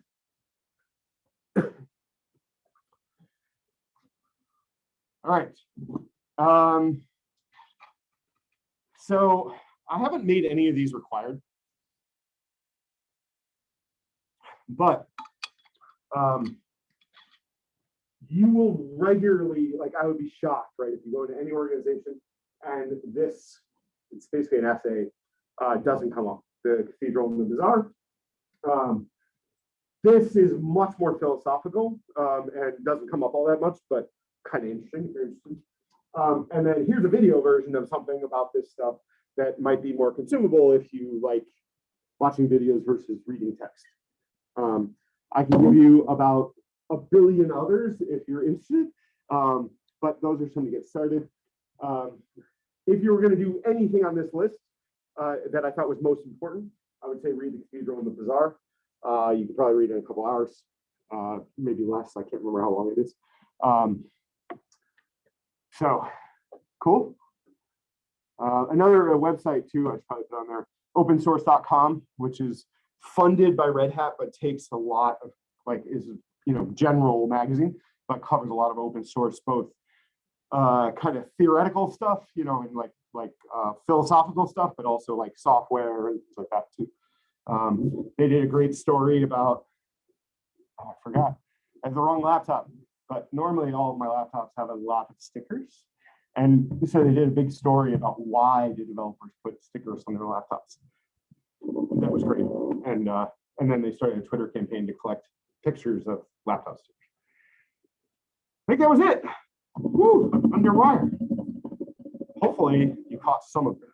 All right. Um, so I haven't made any of these required. But um, you will regularly, like I would be shocked, right? If you go into any organization and this, it's basically an essay, uh, doesn't come up, the cathedral and the bazaar. Um, this is much more philosophical um, and doesn't come up all that much, but kind of interesting, interesting. Um, and then here's a video version of something about this stuff that might be more consumable if you like watching videos versus reading text. Um, I can give you about a billion others if you're interested, um, but those are some to get started. Um, if you were going to do anything on this list uh, that I thought was most important, I would say read the Cathedral and the Bazaar. Uh, you could probably read it in a couple hours, uh, maybe less. I can't remember how long it is. Um, so, cool. Uh, another uh, website too, I should probably put on there, opensource.com, which is funded by Red Hat, but takes a lot of like is you know general magazine, but covers a lot of open source, both uh, kind of theoretical stuff, you know, and like like uh, philosophical stuff, but also like software and things like that too. Um, they did a great story about oh, I forgot. I have the wrong laptop, but normally all of my laptops have a lot of stickers. And so they did a big story about why do developers put stickers on their laptops. That was great. And uh, and then they started a Twitter campaign to collect pictures of laptop stickers. I think that was it. Woo, underwire. Hopefully you caught some of it.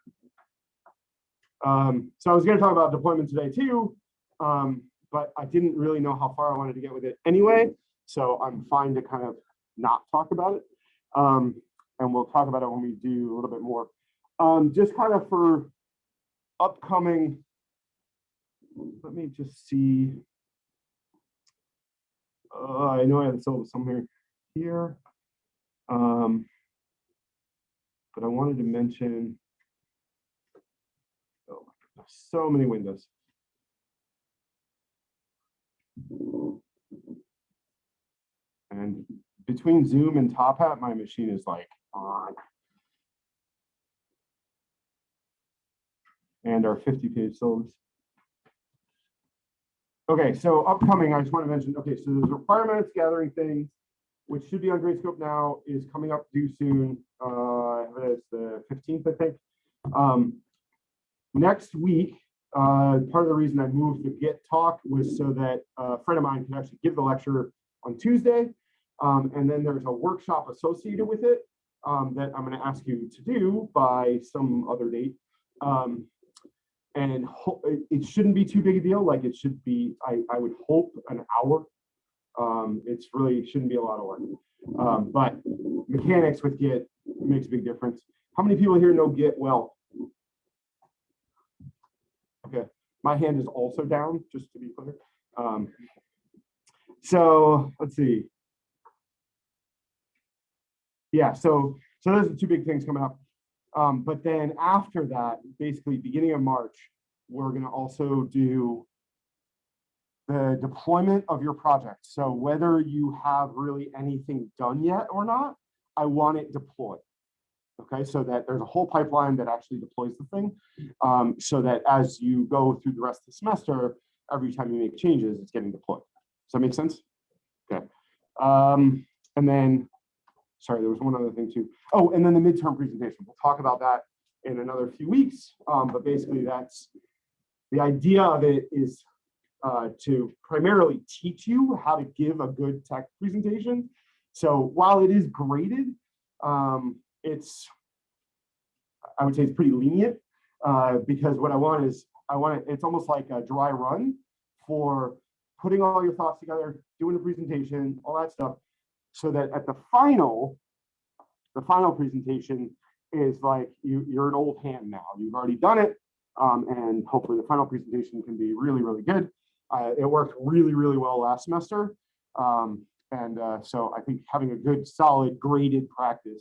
Um, so I was going to talk about deployment today too, um, but I didn't really know how far I wanted to get with it anyway. So I'm fine to kind of not talk about it. Um, and we'll talk about it when we do a little bit more. Um, just kind of for upcoming, let me just see. Uh, I know I have syllabus somewhere here. Um, but I wanted to mention, oh, so many windows. And between Zoom and Top Hat, my machine is like on. And our 50 page syllabus. Okay, so upcoming, I just want to mention, okay, so there's requirements gathering things, which should be on Gradescope now, is coming up due soon. Uh, it's the 15th, I think. Um, next week, uh, part of the reason I moved the Git talk was so that a friend of mine can actually give the lecture on Tuesday. Um, and then there's a workshop associated with it um, that I'm going to ask you to do by some other date. Um, and it, shouldn't be too big a deal. Like it should be, I, I would hope an hour. Um, it's really shouldn't be a lot of work. Um, but mechanics with Git makes a big difference. How many people here know Git well? Okay, my hand is also down, just to be clear. Um, so let's see. Yeah, so so those are two big things coming up. Um, but then after that, basically beginning of March, we're going to also do the deployment of your project. So whether you have really anything done yet or not, I want it deployed. Okay, so that there's a whole pipeline that actually deploys the thing, um, so that as you go through the rest of the semester, every time you make changes, it's getting deployed. Does that make sense? Okay. Um, and then sorry, there was one other thing too. Oh, and then the midterm presentation. We'll talk about that in another few weeks. Um, but basically, that's the idea of it is uh, to primarily teach you how to give a good tech presentation. So while it is graded, um, it's I would say it's pretty lenient uh, because what I want is I want it. It's almost like a dry run for putting all your thoughts together, doing a presentation, all that stuff so that at the final, the final presentation, is like you, you're an old hand now. You've already done it. Um, and hopefully the final presentation can be really, really good. Uh, it worked really, really well last semester. Um, and uh, so I think having a good, solid, graded practice